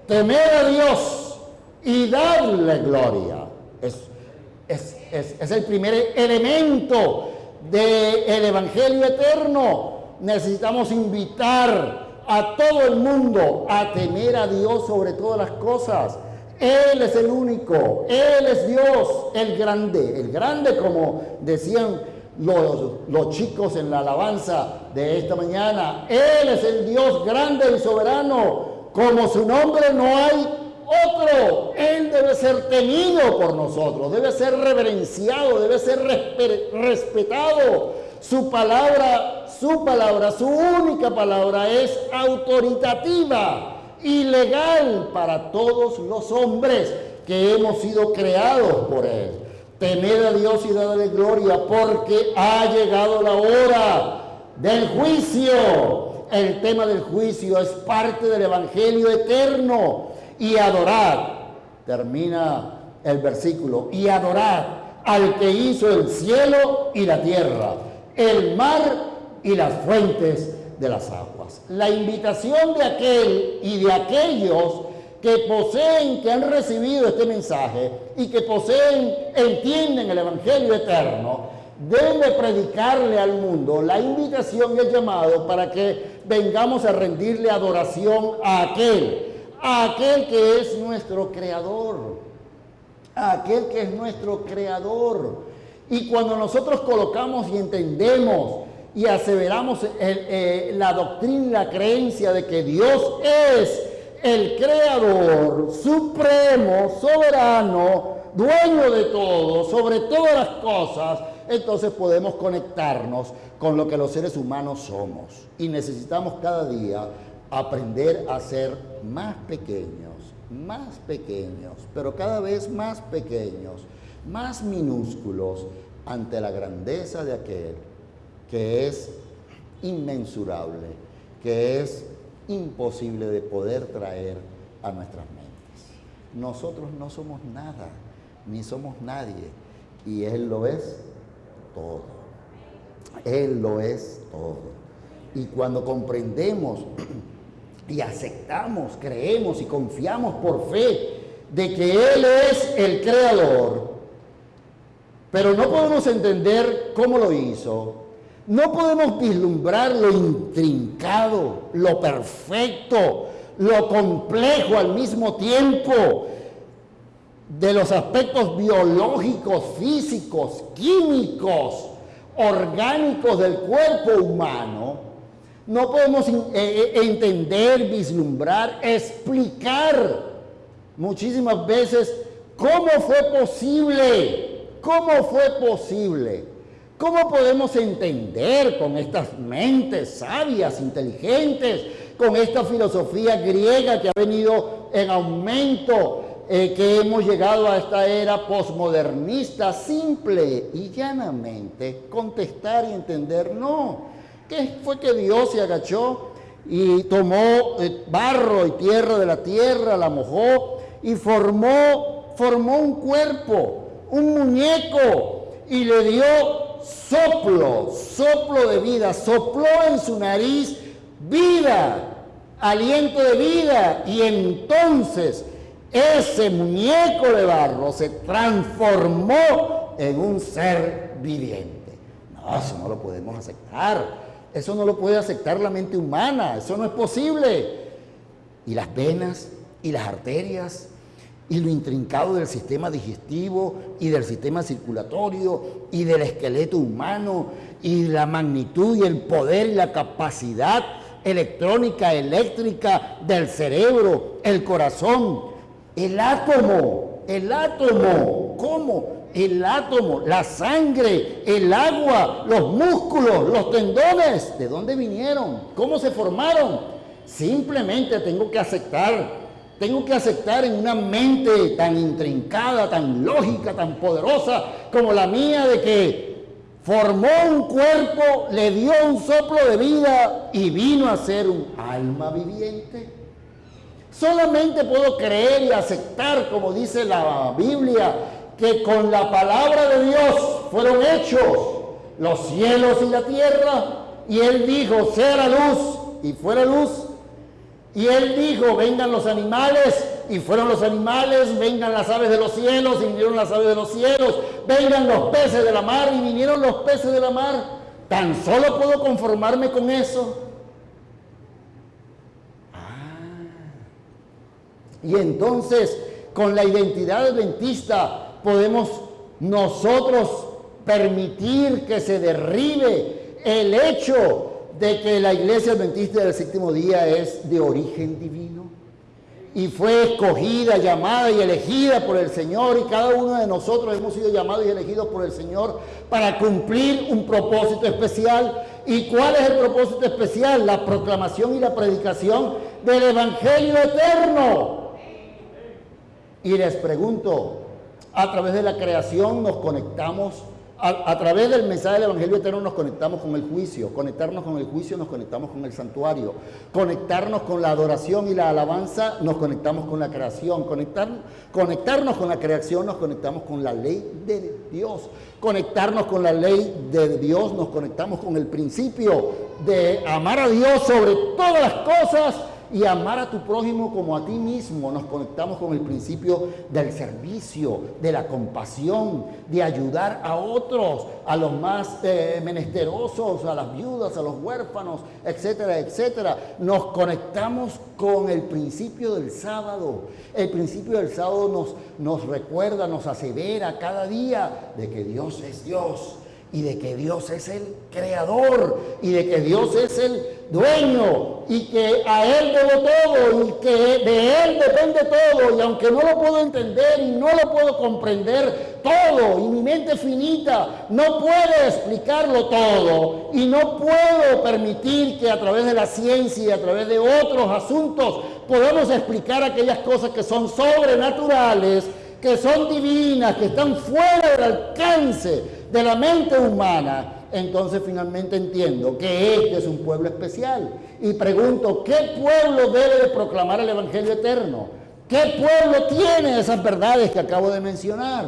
temed a Dios y darle gloria. Es, es, el primer elemento del Evangelio eterno. Necesitamos invitar a todo el mundo a temer a Dios sobre todas las cosas él es el único, Él es Dios, el grande, el grande como decían los, los, chicos en la alabanza de esta mañana. Él es el Dios grande y soberano, como su nombre no hay otro. Él debe ser temido por nosotros, debe ser reverenciado, debe ser respetado. Su palabra, su palabra, su única palabra es autoritativa ilegal para todos los hombres que hemos sido creados por Él. Temed a Dios y dadle gloria porque ha llegado la hora del juicio. El tema del juicio es parte del Evangelio eterno. Y adorar, termina el versículo, y adorar al que hizo el cielo y la tierra, el mar y las fuentes de las aguas. La invitación de aquel y de aquellos que poseen, que han recibido este mensaje y que poseen, entienden el Evangelio eterno, debe predicarle al mundo. La invitación y el llamado para que vengamos a rendirle adoración a aquel, a aquel que es nuestro creador, a aquel que es nuestro creador. Y cuando nosotros colocamos y entendemos y aseveramos eh, la doctrina y la creencia de que Dios es el creador supremo, soberano, dueño de todo, sobre todas las cosas, entonces podemos conectarnos con lo que los seres humanos somos. Y necesitamos cada día aprender a ser más pequeños, más pequeños, pero cada vez más pequeños, más minúsculos ante la grandeza de aquel que es inmensurable, que es imposible de poder traer a nuestras mentes. Nosotros no somos nada, ni somos nadie, y Él lo es todo. Él lo es todo. Y cuando comprendemos y aceptamos, creemos y confiamos por fe de que Él es el creador, pero no podemos entender cómo lo hizo, no podemos vislumbrar lo intrincado, lo perfecto, lo complejo al mismo tiempo de los aspectos biológicos, físicos, químicos, orgánicos del cuerpo humano. No podemos eh, eh, entender, vislumbrar, explicar muchísimas veces cómo fue posible, cómo fue posible ¿Cómo podemos entender con estas mentes sabias, inteligentes, con esta filosofía griega que ha venido en aumento, eh, que hemos llegado a esta era posmodernista, simple y llanamente contestar y entender, no, ¿qué fue que Dios se agachó y tomó eh, barro y tierra de la tierra, la mojó y formó, formó un cuerpo, un muñeco y le dio soplo, soplo de vida, sopló en su nariz vida, aliento de vida, y entonces ese muñeco de barro se transformó en un ser viviente. No, eso no lo podemos aceptar. Eso no lo puede aceptar la mente humana. Eso no es posible. Y las venas y las arterias y lo intrincado del sistema digestivo y del sistema circulatorio y del esqueleto humano y la magnitud y el poder y la capacidad electrónica, eléctrica del cerebro, el corazón, el átomo, el átomo, ¿cómo? El átomo, la sangre, el agua, los músculos, los tendones, ¿de dónde vinieron? ¿Cómo se formaron? Simplemente tengo que aceptar tengo que aceptar en una mente tan intrincada, tan lógica, tan poderosa como la mía de que formó un cuerpo, le dio un soplo de vida y vino a ser un alma viviente. Solamente puedo creer y aceptar, como dice la Biblia, que con la palabra de Dios fueron hechos los cielos y la tierra. Y Él dijo, sea luz y fuera luz. Y él dijo, vengan los animales, y fueron los animales, vengan las aves de los cielos, y vinieron las aves de los cielos, vengan los peces de la mar, y vinieron los peces de la mar. Tan solo puedo conformarme con eso. Ah. Y entonces, con la identidad adventista, podemos nosotros permitir que se derribe el hecho de que la iglesia adventista del séptimo día es de origen divino y fue escogida, llamada y elegida por el Señor y cada uno de nosotros hemos sido llamados y elegidos por el Señor para cumplir un propósito especial. ¿Y cuál es el propósito especial? La proclamación y la predicación del Evangelio eterno. Y les pregunto, a través de la creación nos conectamos a, través del mensaje del Evangelio Eterno nos conectamos con el juicio, conectarnos con el juicio nos conectamos con el santuario, conectarnos con la adoración y la alabanza nos conectamos con la creación, Conectar, conectarnos con la creación nos conectamos con la ley de Dios, conectarnos con la ley de Dios nos conectamos con el principio de amar a Dios sobre todas las cosas y amar a tu prójimo como a ti mismo. Nos conectamos con el principio del servicio, de la compasión, de ayudar a otros, a los más eh, menesterosos, a las viudas, a los huérfanos, etcétera, etcétera. Nos conectamos con el principio del sábado. El principio del sábado nos, nos recuerda, nos asevera cada día de que Dios es Dios y de que Dios es el creador y de que Dios es el dueño y que a Él debo todo y que de Él depende todo y aunque no lo puedo entender y no lo puedo comprender todo y mi mente finita no puede explicarlo todo y no puedo permitir que a través de la ciencia y a través de otros asuntos podamos explicar aquellas cosas que son sobrenaturales, que son divinas, que están fuera del alcance de la mente humana, entonces finalmente entiendo que este es un pueblo especial. Y pregunto, ¿qué pueblo debe de proclamar el Evangelio eterno? ¿Qué pueblo tiene esas verdades que acabo de mencionar?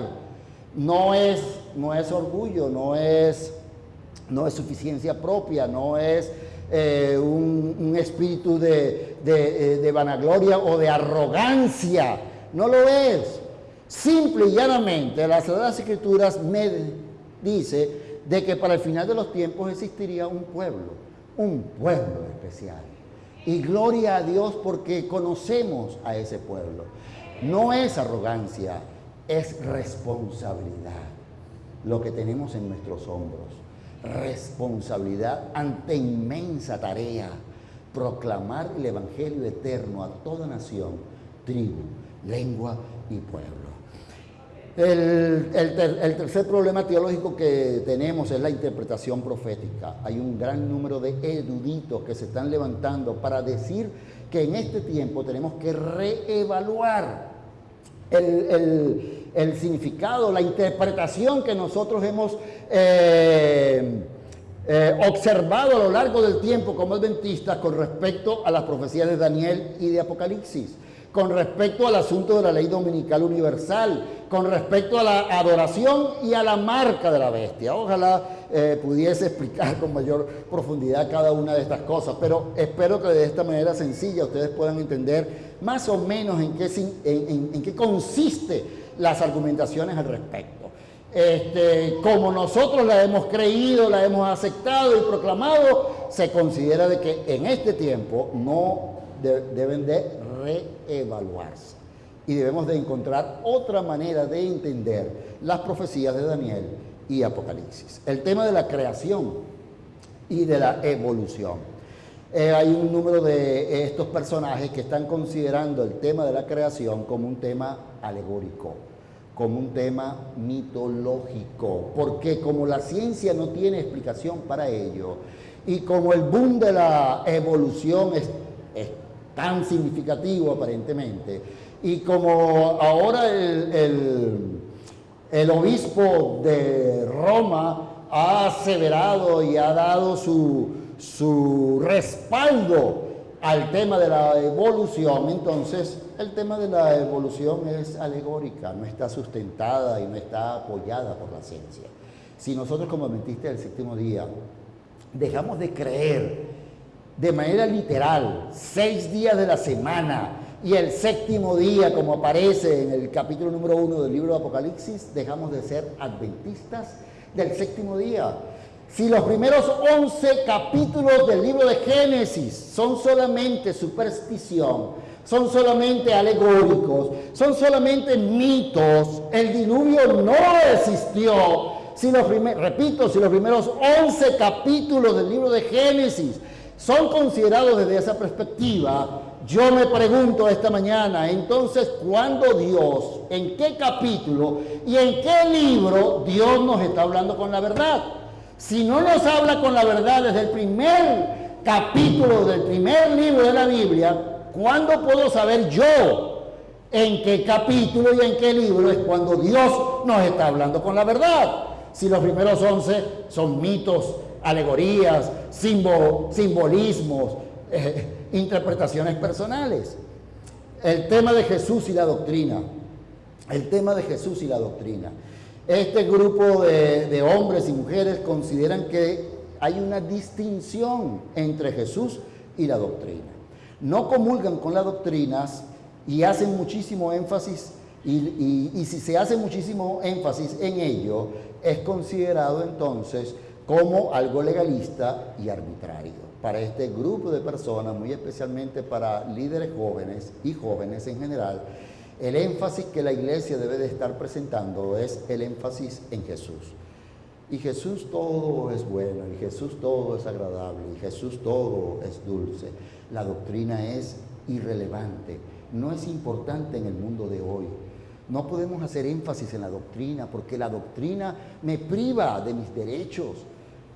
No es, no es orgullo, no es, no es suficiencia propia, no es eh, un, espíritu de, de, de vanagloria o de arrogancia. No lo es. Simple y llanamente, las Sagradas Escrituras me dice de que para el final de los tiempos existiría un pueblo, un pueblo especial. Y gloria a Dios porque conocemos a ese pueblo. No es arrogancia, es responsabilidad lo que tenemos en nuestros hombros. Responsabilidad ante inmensa tarea, proclamar el Evangelio eterno a toda nación, tribu, lengua y pueblo. El, tercer problema teológico que tenemos es la interpretación profética. Hay un gran número de eruditos que se están levantando para decir que en este tiempo tenemos que reevaluar el, significado, la interpretación que nosotros hemos eh, eh, observado a lo largo del tiempo como adventistas con respecto a las profecías de Daniel y de Apocalipsis con respecto al asunto de la ley dominical universal, con respecto a la adoración y a la marca de la bestia. Ojalá eh, pudiese explicar con mayor profundidad cada una de estas cosas, pero espero que de esta manera sencilla ustedes puedan entender más o menos en qué, en, consiste las argumentaciones al respecto. Este, como nosotros la hemos creído, la hemos aceptado y proclamado, se considera de que en este tiempo no deben de reevaluarse y debemos de encontrar otra manera de entender las profecías de Daniel y Apocalipsis. El tema de la creación y de la evolución. Eh, hay un número de estos personajes que están considerando el tema de la creación como un tema alegórico, como un tema mitológico, porque como la ciencia no tiene explicación para ello y como el boom de la evolución es, es tan significativo aparentemente, y como ahora el, el, obispo de Roma ha aseverado y ha dado su, su respaldo al tema de la evolución, entonces el tema de la evolución es alegórica, no está sustentada y no está apoyada por la ciencia. Si nosotros como adventistas del séptimo día dejamos de creer de manera literal, seis días de la semana, y el séptimo día, como aparece en el capítulo número uno del libro de Apocalipsis, dejamos de ser adventistas del séptimo día. Si los primeros once capítulos del libro de Génesis son solamente superstición, son solamente alegóricos, son solamente mitos, el diluvio no existió. Si los repito, si los primeros once capítulos del libro de Génesis son considerados desde esa perspectiva, yo me pregunto esta mañana, entonces, ¿cuándo Dios, en qué capítulo y en qué libro Dios nos está hablando con la verdad? Si no nos habla con la verdad desde el primer capítulo del primer libro de la Biblia, ¿cuándo puedo saber yo en qué capítulo y en qué libro es cuando Dios nos está hablando con la verdad? Si los primeros once son mitos, alegorías, simbolismos, eh, interpretaciones personales. El tema de Jesús y la doctrina. El tema de Jesús y la doctrina. Este grupo de, hombres y mujeres consideran que hay una distinción entre Jesús y la doctrina. No comulgan con las doctrinas y hacen muchísimo énfasis, y, y si se hace muchísimo énfasis en ello, es considerado entonces como algo legalista y arbitrario para este grupo de personas, muy especialmente para líderes jóvenes y jóvenes en general, el énfasis que la iglesia debe de estar presentando es el énfasis en Jesús. Y Jesús todo es bueno, y Jesús todo es agradable, y Jesús todo es dulce. La doctrina es irrelevante, no es importante en el mundo de hoy. No podemos hacer énfasis en la doctrina porque la doctrina me priva de mis derechos,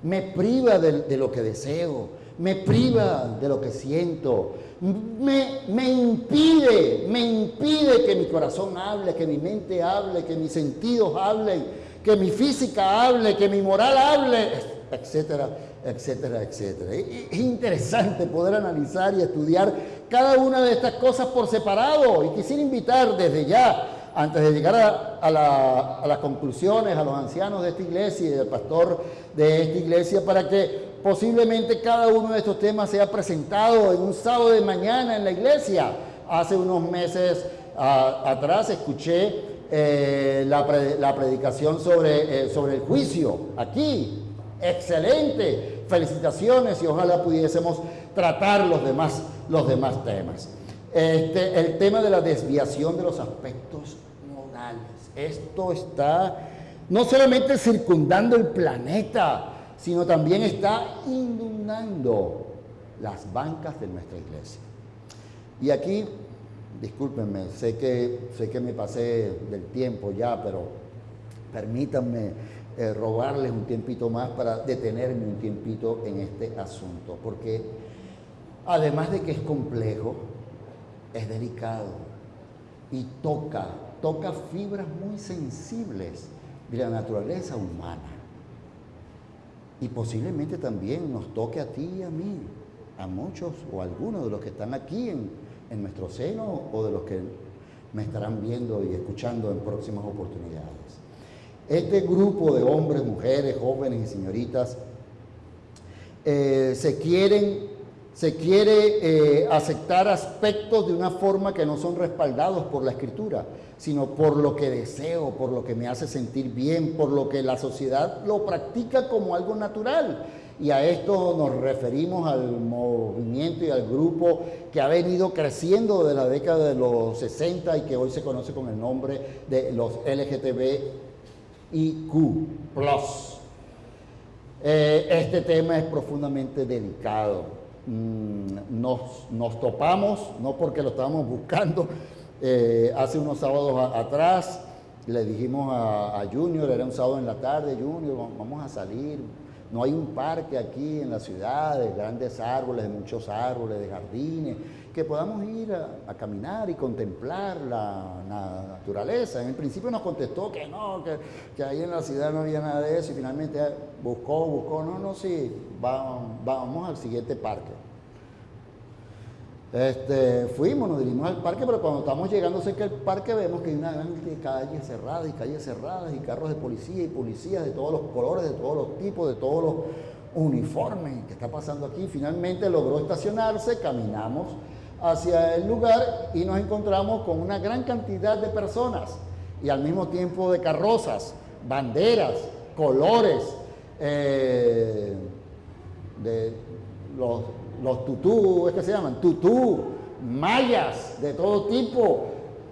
me priva de, lo que deseo, me priva de lo que siento, me, me, impide, me impide que mi corazón hable, que mi mente hable, que mis sentidos hablen, que mi física hable, que mi moral hable, etcétera, etcétera, etcétera. Es interesante poder analizar y estudiar cada una de estas cosas por separado y quisiera invitar desde ya antes de llegar a, las conclusiones, a los ancianos de esta iglesia y al pastor de esta iglesia, para que posiblemente cada uno de estos temas sea presentado en un sábado de mañana en la iglesia. Hace unos meses atrás escuché eh, la, predicación sobre, eh, sobre el juicio aquí. Excelente. Felicitaciones y ojalá pudiésemos tratar los demás temas. Este, el tema de la desviación de los aspectos morales. Esto está no solamente circundando el planeta, sino también está inundando las bancas de nuestra iglesia. Y aquí, discúlpenme, sé que, sé que me pasé del tiempo ya, pero permítanme eh, robarles un tiempito más para detenerme un tiempito en este asunto, porque además de que es complejo, es delicado y toca, toca fibras muy sensibles de la naturaleza humana. Y posiblemente también nos toque a ti y a mí, a muchos o a algunos de los que están aquí en, en nuestro seno o de los que me estarán viendo y escuchando en próximas oportunidades. Este grupo de hombres, mujeres, jóvenes y señoritas eh, se quieren, se quiere eh, aceptar aspectos de una forma que no son respaldados por la escritura, sino por lo que deseo, por lo que me hace sentir bien, por lo que la sociedad lo practica como algo natural. Y a esto nos referimos al movimiento y al grupo que ha venido creciendo de la década de los 60 y que hoy se conoce con el nombre de los LGTBIQ+. Eh, este tema es profundamente delicado. Mm, nos, nos, topamos, no porque lo estábamos buscando, eh, hace unos sábados atrás le dijimos a, a, Junior, era un sábado en la tarde, Junior, vamos a salir. No hay un parque aquí en la ciudad de grandes árboles, de muchos árboles, de jardines que podamos ir a, caminar y contemplar la, naturaleza. En el principio nos contestó que no, que, ahí en la ciudad no había nada de eso y finalmente buscó, buscó, no, no, sí, vamos, vamos al siguiente parque. Este, fuimos, nos dirigimos al parque, pero cuando estamos llegando cerca del parque vemos que hay una gran calle cerrada y calles cerradas y carros de policía y policías de todos los colores, de todos los tipos, de todos los uniformes. ¿Qué está pasando aquí? Finalmente logró estacionarse, caminamos hacia el lugar y nos encontramos con una gran cantidad de personas y al mismo tiempo de carrozas, banderas, colores, eh, de los, los tutú, ¿es que se llaman? Tutú, mayas de todo tipo.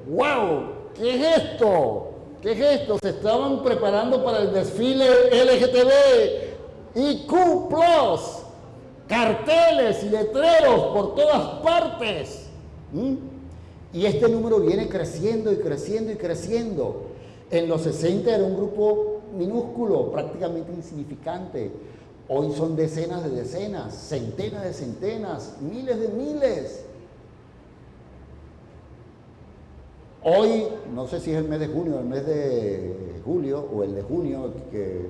¡Wow! ¿Qué es esto? ¿Qué es esto? Se estaban preparando para el desfile LGTB y Q carteles y letreros por todas partes. Y este número viene creciendo y creciendo y creciendo. En los 60 era un grupo minúsculo, prácticamente insignificante. Hoy son decenas de decenas, centenas de centenas, miles de miles. Hoy, no sé si es el mes de junio, el mes de julio o el de junio que,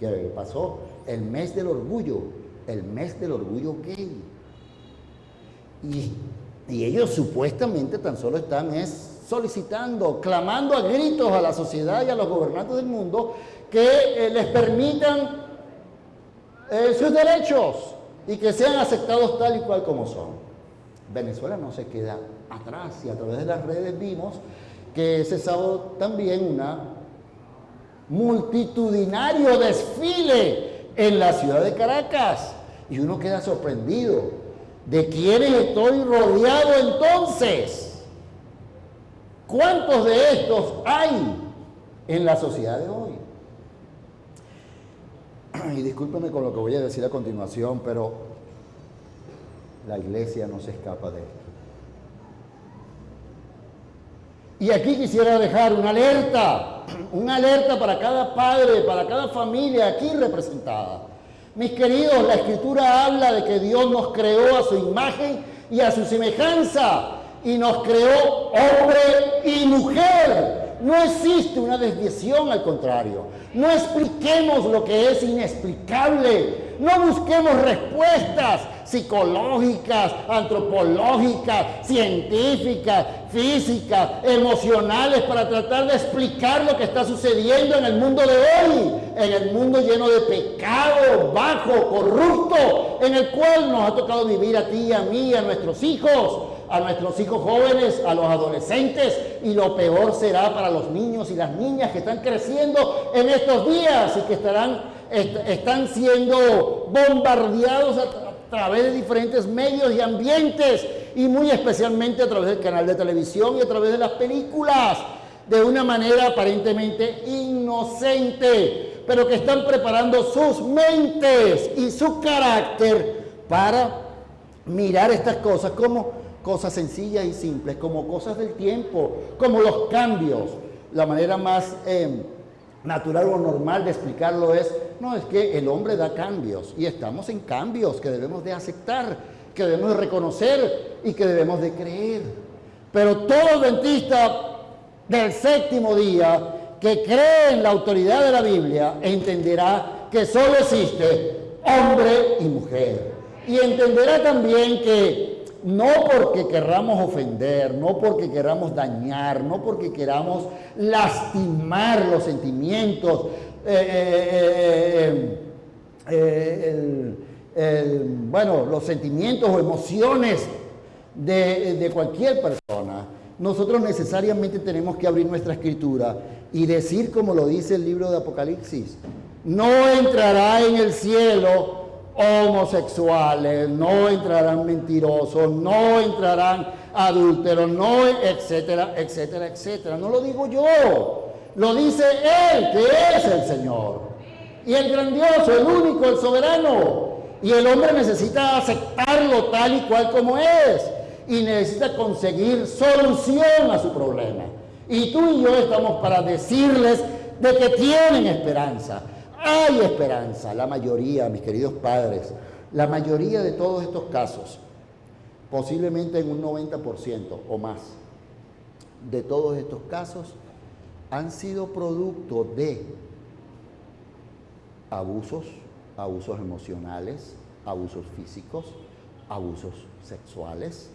que pasó, el mes del orgullo el mes del orgullo gay. Y, ellos supuestamente tan solo están es solicitando, clamando a gritos a la sociedad y a los gobernantes del mundo que eh, les permitan eh, sus derechos y que sean aceptados tal y cual como son. Venezuela no se queda atrás y a través de las redes vimos que ese sábado también una multitudinario desfile en la ciudad de Caracas. Y uno queda sorprendido. ¿De quiénes estoy rodeado entonces? ¿Cuántos de estos hay en la sociedad de hoy? Y discúlpeme con lo que voy a decir a continuación, pero la iglesia no se escapa de esto. Y aquí quisiera dejar una alerta, una alerta para cada padre, para cada familia aquí representada. Mis queridos, la escritura habla de que Dios nos creó a su imagen y a su semejanza y nos creó hombre y mujer. No existe una desviación, al contrario. No expliquemos lo que es inexplicable. No busquemos respuestas psicológicas, antropológicas, científicas, físicas, emocionales para tratar de explicar lo que está sucediendo en el mundo de hoy, en el mundo lleno de pecado, bajo, corrupto, en el cual nos ha tocado vivir a ti, a mí, a nuestros hijos, a nuestros hijos jóvenes, a los adolescentes y lo peor será para los niños y las niñas que están creciendo en estos días y que están siendo bombardeados a, través de diferentes medios y ambientes y muy especialmente a través del canal de televisión y a través de las películas de una manera aparentemente inocente, pero que están preparando sus mentes y su carácter para mirar estas cosas como cosas sencillas y simples, como cosas del tiempo, como los cambios. La manera más eh, natural o normal de explicarlo es, no, es que el hombre da cambios y estamos en cambios que debemos de aceptar, que debemos de reconocer y que debemos de creer. Pero todo dentista del séptimo día que cree en la autoridad de la Biblia entenderá que solo existe hombre y mujer. Y entenderá también que no porque queramos ofender, no porque queramos dañar, no porque queramos lastimar los sentimientos, eh, eh, eh, bueno, los sentimientos o emociones de, de cualquier persona. Nosotros necesariamente tenemos que abrir nuestra escritura y decir como lo dice el libro de Apocalipsis, no entrará en el cielo homosexuales, no entrarán mentirosos, no entrarán adúlteros, no, etcétera, etcétera, etcétera. No lo digo yo, lo dice Él, que es el Señor. Y el grandioso, el único, el soberano. Y el hombre necesita aceptarlo tal y cual como es. Y necesita conseguir solución a su problema. Y tú y yo estamos para decirles de que tienen esperanza hay esperanza. La mayoría, mis queridos padres, la mayoría de todos estos casos, posiblemente en un 90% o más, de todos estos casos han sido producto de abusos, abusos emocionales, abusos físicos, abusos sexuales,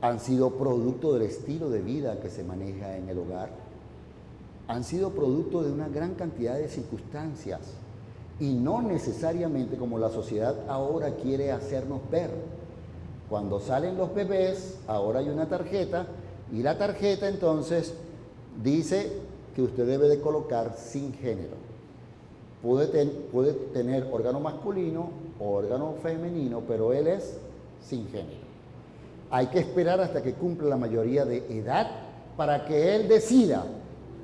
han sido producto del estilo de vida que se maneja en el hogar, han sido producto de una gran cantidad de circunstancias y no necesariamente como la sociedad ahora quiere hacernos ver. Cuando salen los bebés, ahora hay una tarjeta y la tarjeta entonces dice que usted debe de colocar sin género. Puede, puede tener órgano masculino o órgano femenino, pero él es sin género. Hay que esperar hasta que cumpla la mayoría de edad para que él decida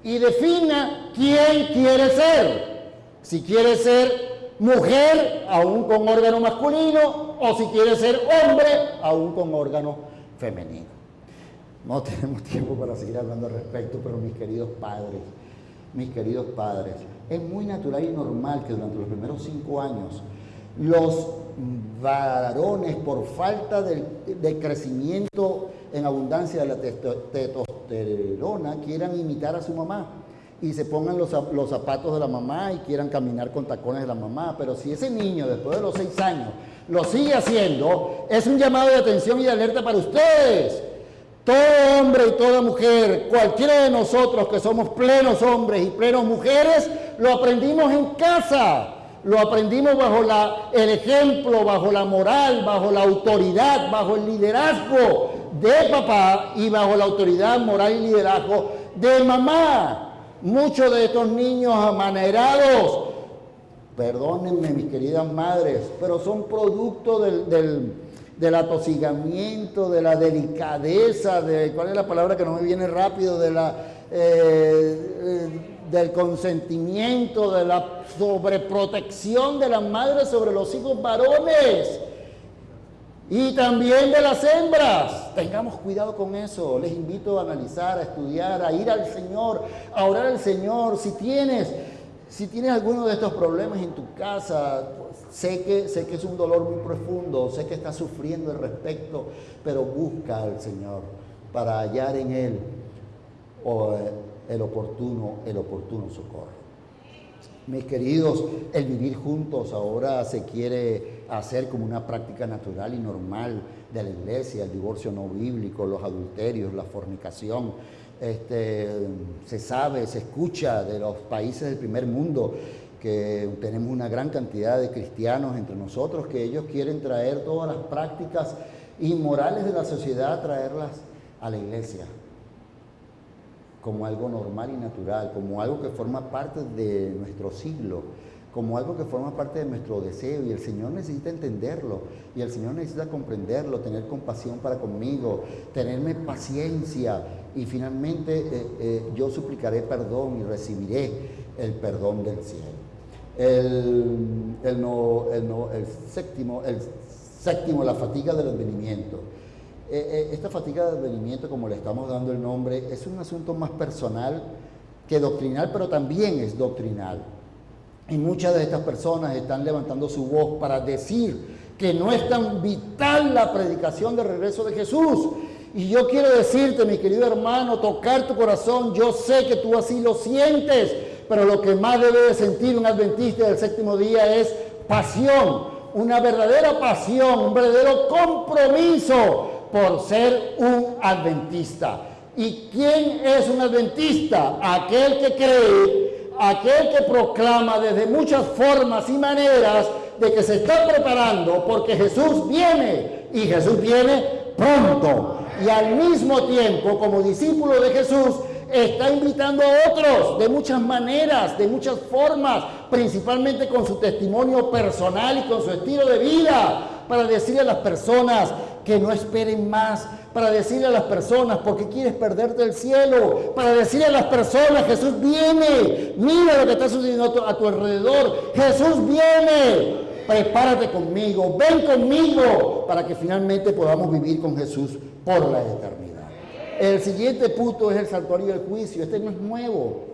y defina quién quiere ser. Si quiere ser mujer, aún con órgano masculino, o si quiere ser hombre, aún con órgano femenino. No tenemos tiempo para seguir hablando al respecto, pero mis queridos padres, mis queridos padres, es muy natural y normal que durante los primeros cinco años los varones, por falta de, crecimiento en abundancia de la testosterona, quieran imitar a su mamá y se pongan los, los, zapatos de la mamá y quieran caminar con tacones de la mamá. Pero si ese niño, después de los seis años, lo sigue haciendo, es un llamado de atención y de alerta para ustedes. Todo hombre y toda mujer, cualquiera de nosotros que somos plenos hombres y plenos mujeres, lo aprendimos en casa. Lo aprendimos bajo la, el ejemplo, bajo la moral, bajo la autoridad, bajo el liderazgo de papá y bajo la autoridad moral y liderazgo de mamá. Muchos de estos niños amanerados, perdónenme mis queridas madres, pero son producto del, atosigamiento, de la delicadeza, de, ¿cuál es la palabra que no me viene rápido? De la... Eh, eh, del consentimiento, de la sobreprotección de las madres sobre los hijos varones y también de las hembras. Tengamos cuidado con eso. Les invito a analizar, a estudiar, a ir al Señor, a orar al Señor. Si tienes, si tienes alguno de estos problemas en tu casa, pues, sé, que, sé que es un dolor muy profundo, sé que estás sufriendo al respecto, pero busca al Señor para hallar en Él el oportuno, el oportuno socorro. Mis queridos, el vivir juntos ahora se quiere hacer como una práctica natural y normal de la iglesia, el divorcio no bíblico, los adulterios, la fornicación. Este, se sabe, se escucha de los países del primer mundo que tenemos una gran cantidad de cristianos entre nosotros, que ellos quieren traer todas las prácticas inmorales de la sociedad, traerlas a la iglesia como algo normal y natural, como algo que forma parte de nuestro siglo, como algo que forma parte de nuestro deseo y el Señor necesita entenderlo y el Señor necesita comprenderlo, tener compasión para conmigo, tenerme paciencia y finalmente eh, eh, yo suplicaré perdón y recibiré el perdón del cielo. El, el, no, el, no, el séptimo, el séptimo, la fatiga del advenimiento. Eh, eh, esta fatiga de advenimiento, como le estamos dando el nombre, es un asunto más personal que doctrinal, pero también es doctrinal. Y muchas de estas personas están levantando su voz para decir que no es tan vital la predicación del regreso de Jesús. Y yo quiero decirte, mi querido hermano, tocar tu corazón, yo sé que tú así lo sientes, pero lo que más debe de sentir un adventista del séptimo día es pasión una verdadera pasión, un verdadero compromiso por ser un adventista. ¿Y quién es un adventista? Aquel que cree, aquel que proclama desde muchas formas y maneras de que se está preparando porque Jesús viene y Jesús viene pronto. Y al mismo tiempo, como discípulo de Jesús, está invitando a otros de muchas maneras, de muchas formas, principalmente con su testimonio personal y con su estilo de vida, para decirle a las personas que no esperen más, para decirle a las personas, porque quieres perderte el cielo? Para decirle a las personas, Jesús viene, mira lo que está sucediendo a tu alrededor, Jesús viene, prepárate conmigo, ven conmigo, para que finalmente podamos vivir con Jesús por la eternidad. El siguiente punto es el santuario del juicio. Este no es nuevo.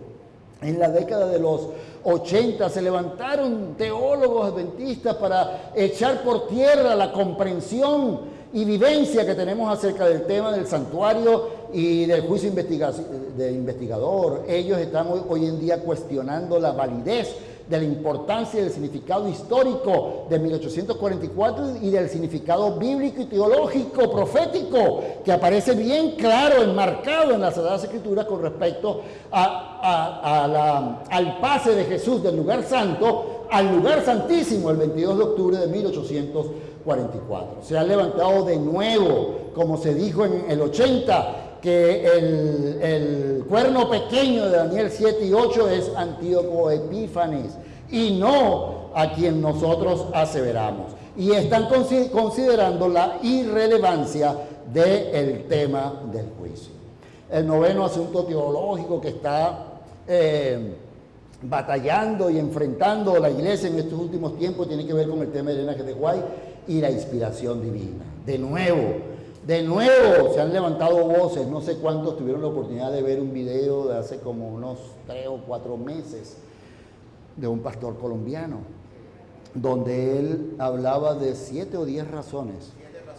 En la década de los 80 se levantaron teólogos adventistas para echar por tierra la comprensión y vivencia que tenemos acerca del tema del santuario y del juicio de investigador. Ellos están hoy en día cuestionando la validez de la importancia y del significado histórico de 1844 y del significado bíblico y teológico, profético, que aparece bien claro, enmarcado en las Sagradas Escrituras con respecto al pase de Jesús del lugar santo al lugar santísimo el 22 de octubre de 1844. Se ha levantado de nuevo, como se dijo en el 80, que el, cuerno pequeño de Daniel 7 y 8 es Antíoco Epífanes y no a quien nosotros aseveramos. Y están considerando la irrelevancia del tema del juicio. El noveno asunto teológico que está eh, batallando y enfrentando la iglesia en estos últimos tiempos tiene que ver con el tema de Elena de Guay y la inspiración divina. De nuevo, de nuevo se han levantado voces, no sé cuántos tuvieron la oportunidad de ver un video de hace como unos tres o cuatro meses de un pastor colombiano, donde él hablaba de siete o diez razones.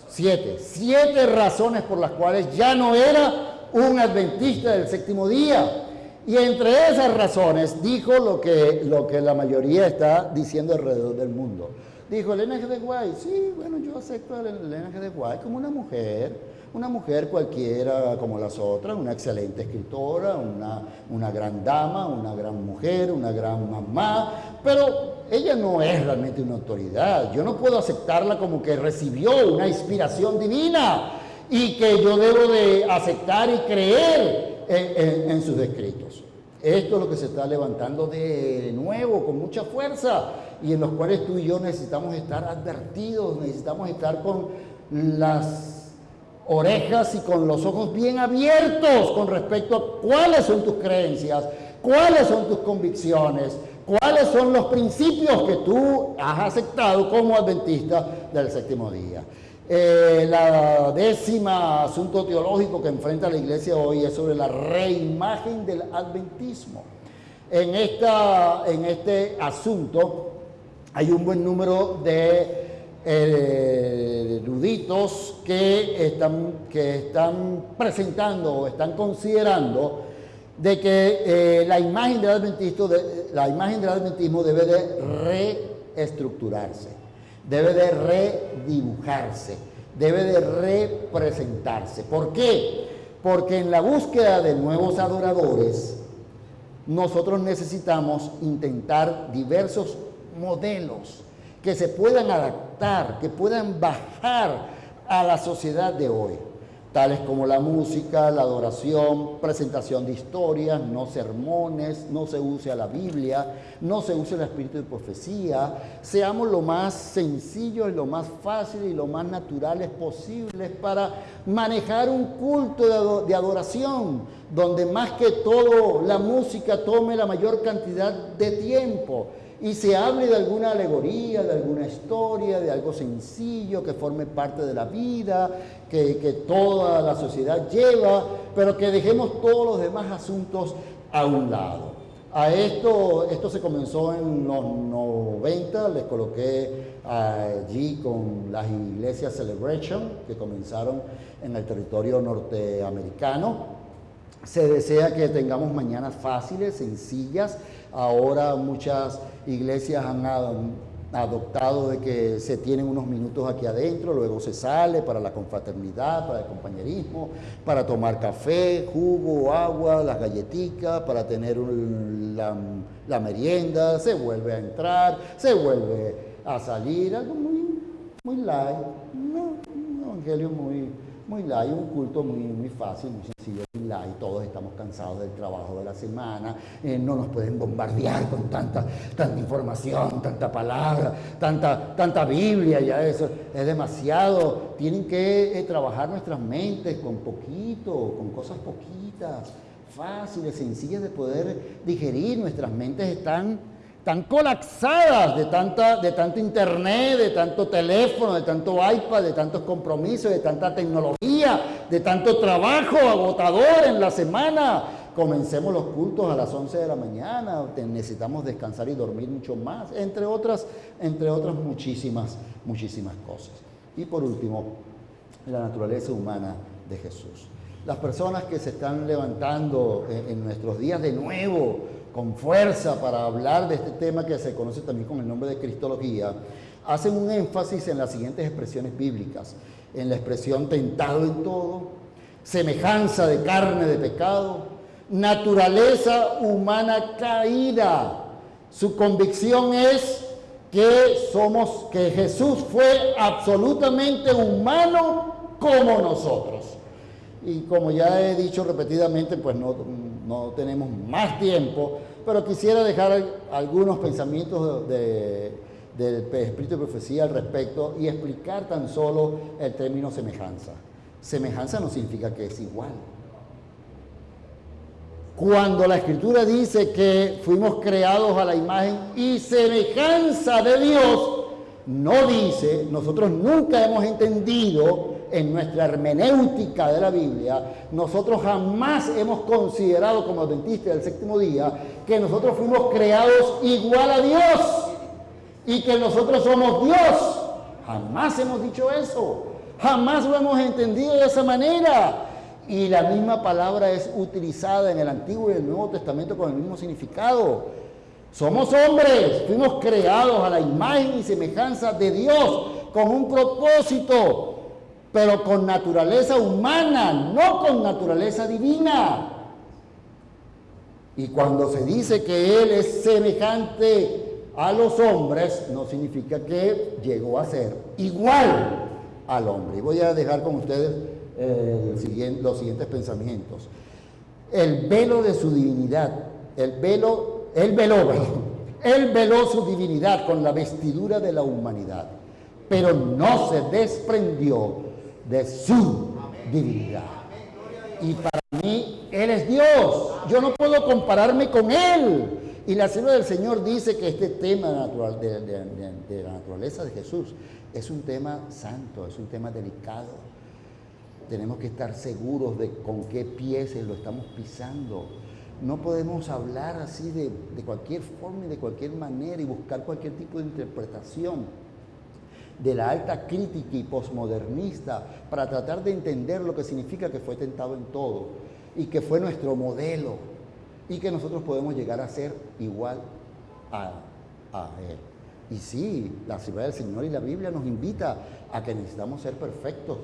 Siete, siete razones por las cuales ya no era un adventista del séptimo día. Y entre esas razones dijo lo que, lo que la mayoría está diciendo alrededor del mundo. Dijo, Elena G. de Guay, sí, bueno, yo acepto a Elena G. de Guay como una mujer, una mujer cualquiera como las otras, una excelente escritora, una, una gran dama, una gran mujer, una gran mamá, pero ella no es realmente una autoridad. Yo no puedo aceptarla como que recibió una inspiración divina y que yo debo de aceptar y creer en, sus escritos. Esto es lo que se está levantando de nuevo con mucha fuerza y en los cuales tú y yo necesitamos estar advertidos, necesitamos estar con las orejas y con los ojos bien abiertos con respecto a cuáles son tus creencias, cuáles son tus convicciones, cuáles son los principios que tú has aceptado como adventista del séptimo día. Eh, la décima asunto teológico que enfrenta la iglesia hoy es sobre la reimagen del adventismo. En, esta, en este asunto hay un buen número de eh, eruditos que están, que están presentando o están considerando de que eh, la, imagen del adventismo, la imagen del adventismo debe de reestructurarse, debe de redibujarse, debe de representarse. ¿Por qué? Porque en la búsqueda de nuevos adoradores, nosotros necesitamos intentar diversos modelos que se puedan adaptar, que puedan bajar a la sociedad de hoy, tales como la música, la adoración, presentación de historias, no sermones, no se use a la Biblia, no se use el espíritu de profecía, seamos lo más sencillos y lo más fácil y lo más naturales posibles para manejar un culto de adoración, donde más que todo la música tome la mayor cantidad de tiempo y se hable de alguna alegoría, de alguna historia, de algo sencillo que forme parte de la vida, que, toda la sociedad lleva, pero que dejemos todos los demás asuntos a un lado. A esto, esto se comenzó en los 90, les coloqué allí con las iglesias Celebration, que comenzaron en el territorio norteamericano. Se desea que tengamos mañanas fáciles, sencillas. Ahora muchas iglesias han adoptado de que se tienen unos minutos aquí adentro, luego se sale para la confraternidad, para el compañerismo, para tomar café, jugo, agua, las galletitas, para tener la, merienda, se vuelve a entrar, se vuelve a salir, algo muy, muy light, un evangelio muy, muy light, un culto muy, muy fácil, muy sencillo, muy light. Todos estamos cansados del trabajo de la semana, eh, no nos pueden bombardear con tanta, tanta información, tanta palabra, tanta, tanta Biblia, ya eso es demasiado. Tienen que eh, trabajar nuestras mentes con poquito, con cosas poquitas, fáciles, sencillas de poder digerir. Nuestras mentes están tan colapsadas de, tanta, de tanto internet, de tanto teléfono, de tanto iPad, de tantos compromisos, de tanta tecnología, de tanto trabajo agotador en la semana. Comencemos los cultos a las 11 de la mañana, necesitamos descansar y dormir mucho más, entre otras, entre otras muchísimas, muchísimas cosas. Y por último, la naturaleza humana de Jesús. Las personas que se están levantando en nuestros días de nuevo, con fuerza para hablar de este tema que se conoce también con el nombre de Cristología, hacen un énfasis en las siguientes expresiones bíblicas, en la expresión tentado en todo, semejanza de carne de pecado, naturaleza humana caída. Su convicción es que somos, que Jesús fue absolutamente humano como nosotros. Y como ya he dicho repetidamente, pues no, no tenemos más tiempo, pero quisiera dejar algunos pensamientos del Espíritu de Profecía al respecto y explicar tan solo el término semejanza. Semejanza no significa que es igual. Cuando la Escritura dice que fuimos creados a la imagen y semejanza de Dios, no dice, nosotros nunca hemos entendido en nuestra hermenéutica de la Biblia, nosotros jamás hemos considerado como adventistas del séptimo día que nosotros fuimos creados igual a Dios y que nosotros somos Dios. Jamás hemos dicho eso. Jamás lo hemos entendido de esa manera. Y la misma palabra es utilizada en el Antiguo y el Nuevo Testamento con el mismo significado. Somos hombres, fuimos creados a la imagen y semejanza de Dios con un propósito pero con naturaleza humana, no con naturaleza divina. Y cuando se dice que Él es semejante a los hombres, no significa que llegó a ser igual al hombre. Y voy a dejar con ustedes eh, los siguientes pensamientos. El velo de su divinidad, el velo, el veló, él veló su divinidad con la vestidura de la humanidad, pero no se desprendió de su divinidad. Y para mí, Él es Dios. Yo no puedo compararme con Él. Y la Sierva del Señor dice que este tema natural, de, la naturaleza de Jesús es un tema santo, es un tema delicado. Tenemos que estar seguros de con qué pies lo estamos pisando. No podemos hablar así de, de cualquier forma y de cualquier manera y buscar cualquier tipo de interpretación de la alta crítica y posmodernista para tratar de entender lo que significa que fue tentado en todo y que fue nuestro modelo y que nosotros podemos llegar a ser igual a, Él. Y sí, la ciudad del Señor y la Biblia nos invita a que necesitamos ser perfectos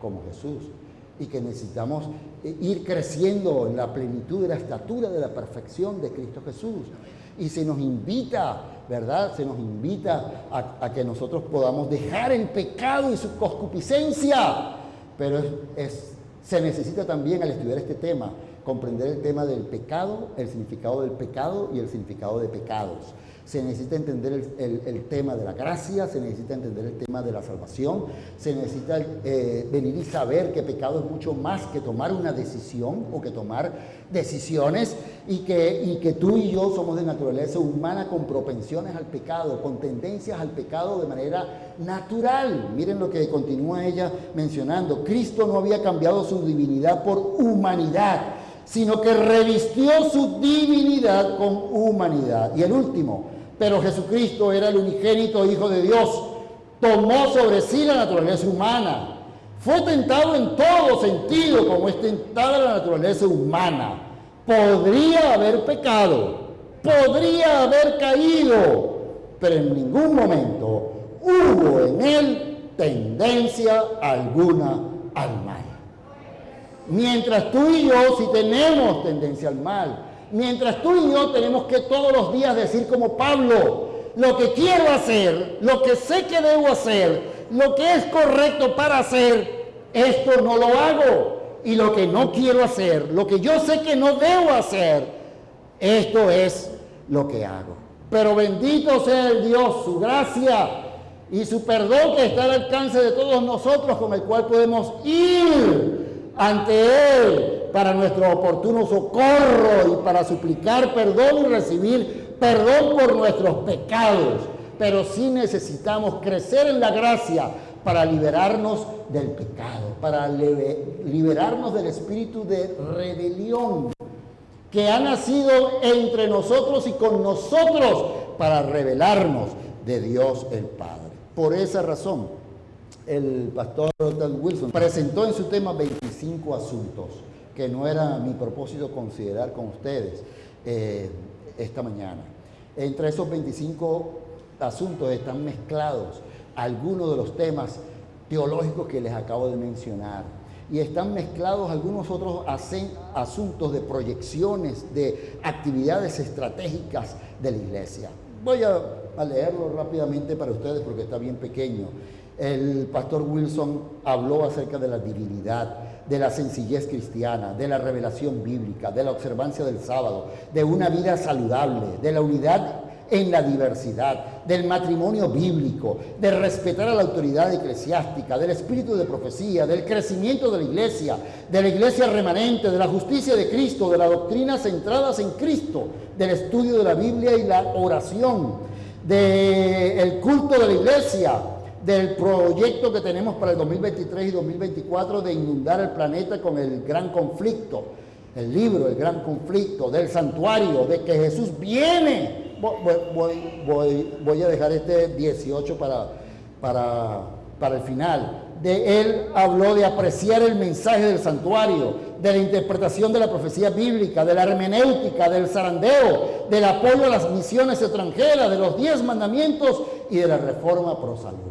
como Jesús y que necesitamos eh, ir creciendo en la plenitud de la estatura de la perfección de Cristo Jesús. Y se nos invita ¿verdad? Se nos invita a, que nosotros podamos dejar el pecado y su concupiscencia. Pero se necesita también al estudiar este tema comprender el tema del pecado, el significado del pecado y el significado de pecados se necesita entender el, tema de la gracia, se necesita entender el tema de la salvación, se necesita eh, venir y saber que pecado es mucho más que tomar una decisión o que tomar decisiones y que, y que tú y yo somos de naturaleza humana con propensiones al pecado, con tendencias al pecado de manera natural. Miren lo que continúa ella mencionando. Cristo no había cambiado su divinidad por humanidad, sino que revistió su divinidad con humanidad. Y el último, pero Jesucristo era el unigénito Hijo de Dios, tomó sobre sí la naturaleza humana, fue tentado en todo sentido como es tentada la naturaleza humana. Podría haber pecado, podría haber caído, pero en ningún momento hubo en él tendencia alguna al mal. Mientras tú y yo si tenemos tendencia al mal, mientras tú y yo tenemos que todos los días decir como Pablo, lo que quiero hacer, lo que sé que debo hacer, lo que es correcto para hacer, esto no lo hago. Y lo que no quiero hacer, lo que yo sé que no debo hacer, esto es lo que hago. Pero bendito sea el Dios, su gracia y su perdón que está al alcance de todos nosotros, con el cual podemos ir ante Él para nuestro oportuno socorro y para suplicar perdón y recibir perdón por nuestros pecados. Pero sí necesitamos crecer en la gracia para liberarnos del pecado, para liberarnos del espíritu de rebelión que ha nacido entre nosotros y con nosotros para revelarnos de Dios el Padre. Por esa razón, el pastor Wilson presentó en su tema 25 asuntos que no era mi propósito considerar con ustedes eh, esta mañana. Entre esos 25 asuntos están mezclados algunos de los temas teológicos que les acabo de mencionar y están mezclados algunos otros asuntos de proyecciones, de actividades estratégicas de la iglesia. Voy a leerlo rápidamente para ustedes porque está bien pequeño. El pastor Wilson habló acerca de la divinidad, de la sencillez cristiana, de la revelación bíblica, de la observancia del sábado, de una vida saludable, de la unidad en la diversidad, del matrimonio bíblico, de respetar a la autoridad eclesiástica, del espíritu de profecía, del crecimiento de la iglesia, de la iglesia remanente, de la justicia de Cristo, de las doctrinas centradas en Cristo, del estudio de la Biblia y la oración, del culto de la iglesia, del proyecto que tenemos para el 2023 y 2024 de inundar el planeta con el gran conflicto, el libro, el gran conflicto, del santuario, de que Jesús viene voy, a dejar este 18 para, para, para el final. De él habló de apreciar el mensaje del santuario, de la interpretación de la profecía bíblica, de la hermenéutica, del zarandeo, del apoyo a las misiones extranjeras, de los diez mandamientos y de la reforma pro salud.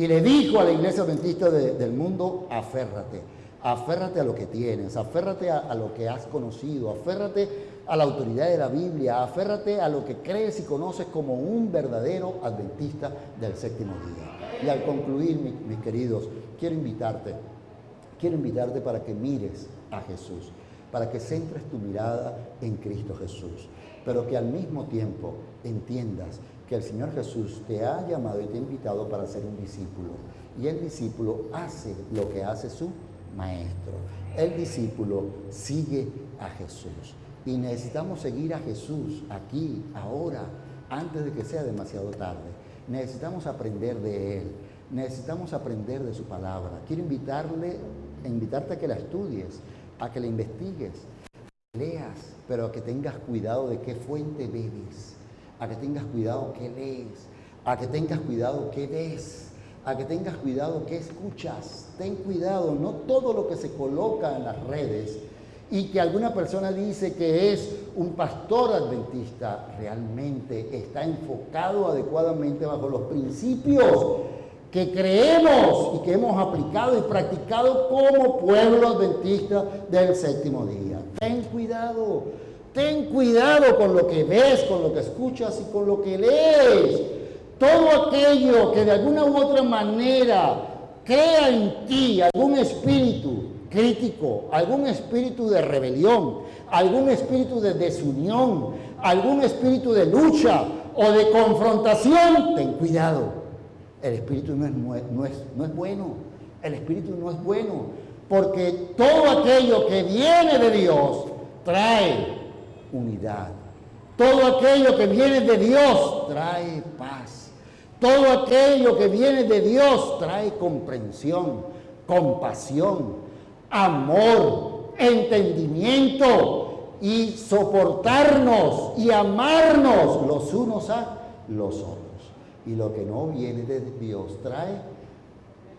Y le dijo a la iglesia adventista del mundo, aférrate, aférrate a lo que tienes, aférrate a lo que has conocido, aférrate a la autoridad de la Biblia, aférrate a lo que crees y conoces como un verdadero adventista del séptimo día. Y al concluir, mis, queridos, quiero invitarte, quiero invitarte para que mires a Jesús, para que centres tu mirada en Cristo Jesús, pero que al mismo tiempo entiendas que el Señor Jesús te ha llamado y te ha invitado para ser un discípulo. Y el discípulo hace lo que hace su maestro. El discípulo sigue a Jesús. Y necesitamos seguir a Jesús aquí, ahora, antes de que sea demasiado tarde. Necesitamos aprender de Él. Necesitamos aprender de su palabra. Quiero invitarle, invitarte a que la estudies, a que la investigues, leas, pero a que tengas cuidado de qué fuente bebes, a que tengas cuidado qué lees, a que tengas cuidado qué ves, a que tengas cuidado qué escuchas. Ten cuidado, no todo lo que se coloca en las redes y que alguna persona dice que es un pastor adventista, realmente está enfocado adecuadamente bajo los principios que creemos y que hemos aplicado y practicado como pueblo adventista del séptimo día. Ten cuidado, ten cuidado con lo que ves, con lo que escuchas y con lo que lees. Todo aquello que de alguna u otra manera crea en ti algún espíritu crítico, algún espíritu de rebelión, algún espíritu de desunión, algún espíritu de lucha o de confrontación, ten cuidado. El espíritu no es, no es, no es bueno. El espíritu no es bueno. Porque todo aquello que viene de Dios trae unidad. Todo aquello que viene de Dios trae paz. Todo aquello que viene de Dios trae comprensión, compasión, amor, entendimiento y soportarnos y amarnos los unos a los otros. Y lo que no viene de Dios trae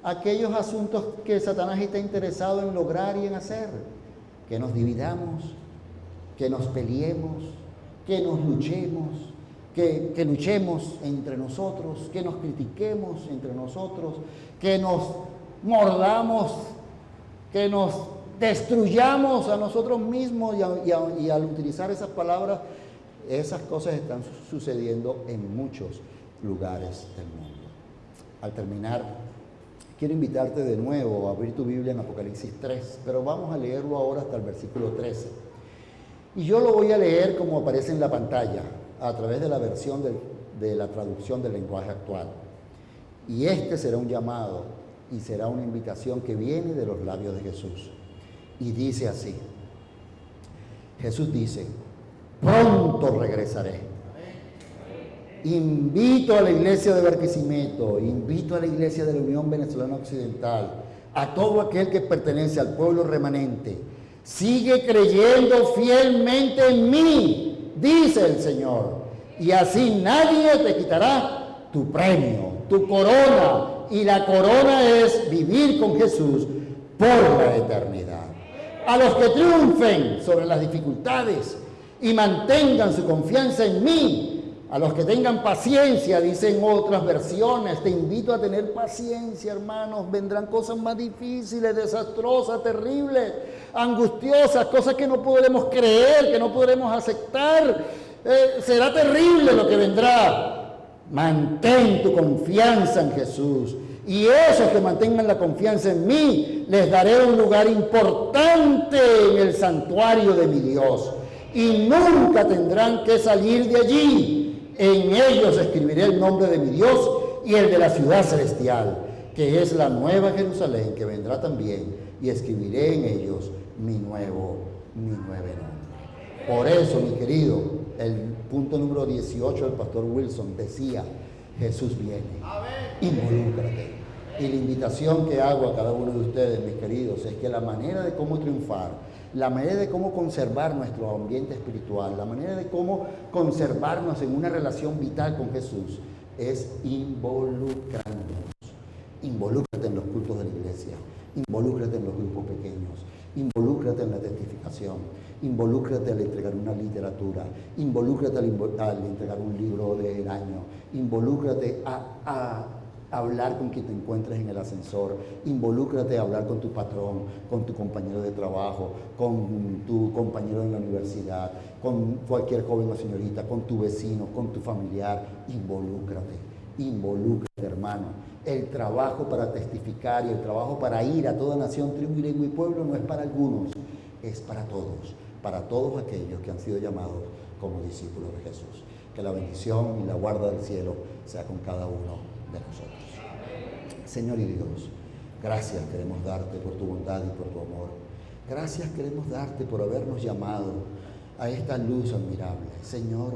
aquellos asuntos que Satanás está interesado en lograr y en hacer. Que nos dividamos, que nos peleemos, que nos luchemos, que, que luchemos entre nosotros, que nos critiquemos entre nosotros, que nos mordamos, que nos destruyamos a nosotros mismos y, al utilizar esas palabras, esas cosas están sucediendo en muchos lugares del mundo. Al terminar, quiero invitarte de nuevo a abrir tu Biblia en Apocalipsis 3, pero vamos a leerlo ahora hasta el versículo 13. Y yo lo voy a leer como aparece en la pantalla, a través de la versión de la traducción del lenguaje actual. Y este será un llamado y será una invitación que viene de los labios de Jesús. Y dice así, Jesús dice, pronto regresaré. Invito a la iglesia de Barquisimeto, invito a la iglesia de la Unión Venezolana Occidental, a todo aquel que pertenece al pueblo remanente, sigue creyendo fielmente en mí, dice el Señor, y así nadie te quitará tu premio, tu corona, y la corona es vivir con Jesús por la eternidad. A los que triunfen sobre las dificultades y mantengan su confianza en mí, a los que tengan paciencia, dicen otras versiones, te invito a tener paciencia, hermanos, vendrán cosas más difíciles, desastrosas, terribles, angustiosas, cosas que no podremos creer, que no podremos aceptar. Eh, será terrible lo que vendrá. Mantén tu confianza en Jesús. Y esos que mantengan la confianza en mí, les daré un lugar importante en el santuario de mi Dios. Y nunca tendrán que salir de allí. En ellos escribiré el nombre de mi Dios y el de la ciudad celestial, que es la nueva Jerusalén, que vendrá también. Y escribiré en ellos mi nuevo, mi nuevo nombre. Por eso, mi querido, el punto número 18 del pastor Wilson decía, Jesús viene. Involúcrate. Y la invitación que hago a cada uno de ustedes, mis queridos, es que la manera de cómo triunfar, la manera de cómo conservar nuestro ambiente espiritual, la manera de cómo conservarnos en una relación vital con Jesús, es involucrándonos. Involúcrate en los cultos de la iglesia, involúcrate en los grupos pequeños, involúcrate en la testificación, involúcrate al entregar una literatura, involúcrate al, entregar un libro del año, involúcrate a, hablar con quien te encuentres en el ascensor, involúcrate a hablar con tu patrón, con tu compañero de trabajo, con tu compañero en la universidad, con cualquier joven o señorita, con tu vecino, con tu familiar, involúcrate, involúcrate hermano. El trabajo para testificar y el trabajo para ir a toda nación, tribu lengua y pueblo no es para algunos, es para todos para todos aquellos que han sido llamados como discípulos de Jesús. Que la bendición y la guarda del cielo sea con cada uno de nosotros. Señor y Dios, gracias queremos darte por tu bondad y por tu amor. Gracias queremos darte por habernos llamado a esta luz admirable. Señor,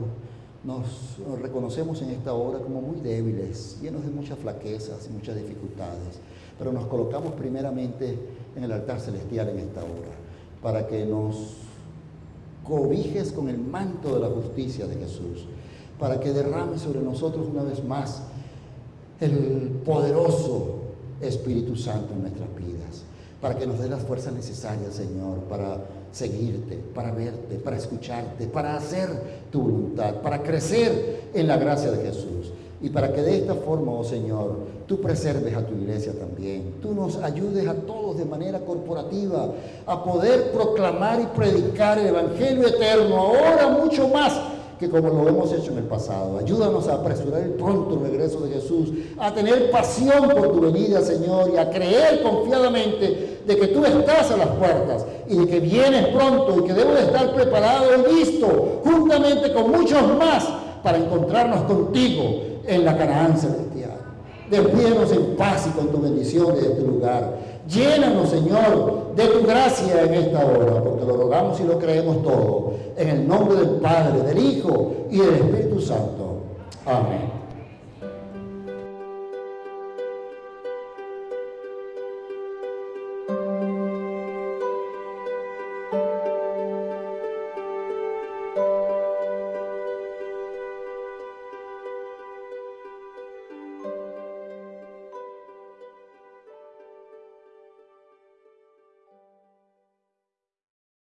nos reconocemos en esta hora como muy débiles, llenos de muchas flaquezas y muchas dificultades, pero nos colocamos primeramente en el altar celestial en esta hora, para que nos cobijes con el manto de la justicia de Jesús, para que derrame sobre nosotros una vez más el poderoso Espíritu Santo en nuestras vidas, para que nos dé las fuerzas necesarias, Señor, para seguirte, para verte, para escucharte, para hacer tu voluntad, para crecer en la gracia de Jesús. Y para que de esta forma, oh Señor, tú preserves a tu iglesia también. Tú nos ayudes a todos de manera corporativa a poder proclamar y predicar el Evangelio eterno, ahora mucho más que como lo hemos hecho en el pasado. Ayúdanos a apresurar el pronto regreso de Jesús, a tener pasión por tu venida, Señor, y a creer confiadamente de que tú estás a las puertas y de que vienes pronto y que debo de estar preparado y listo, juntamente con muchos más, para encontrarnos contigo en la Canaán celestial. Despídenos en paz y con tu bendición de este lugar. Llénanos, Señor, de tu gracia en esta hora, porque lo rogamos y lo creemos todo. En el nombre del Padre, del Hijo y del Espíritu Santo. Amén.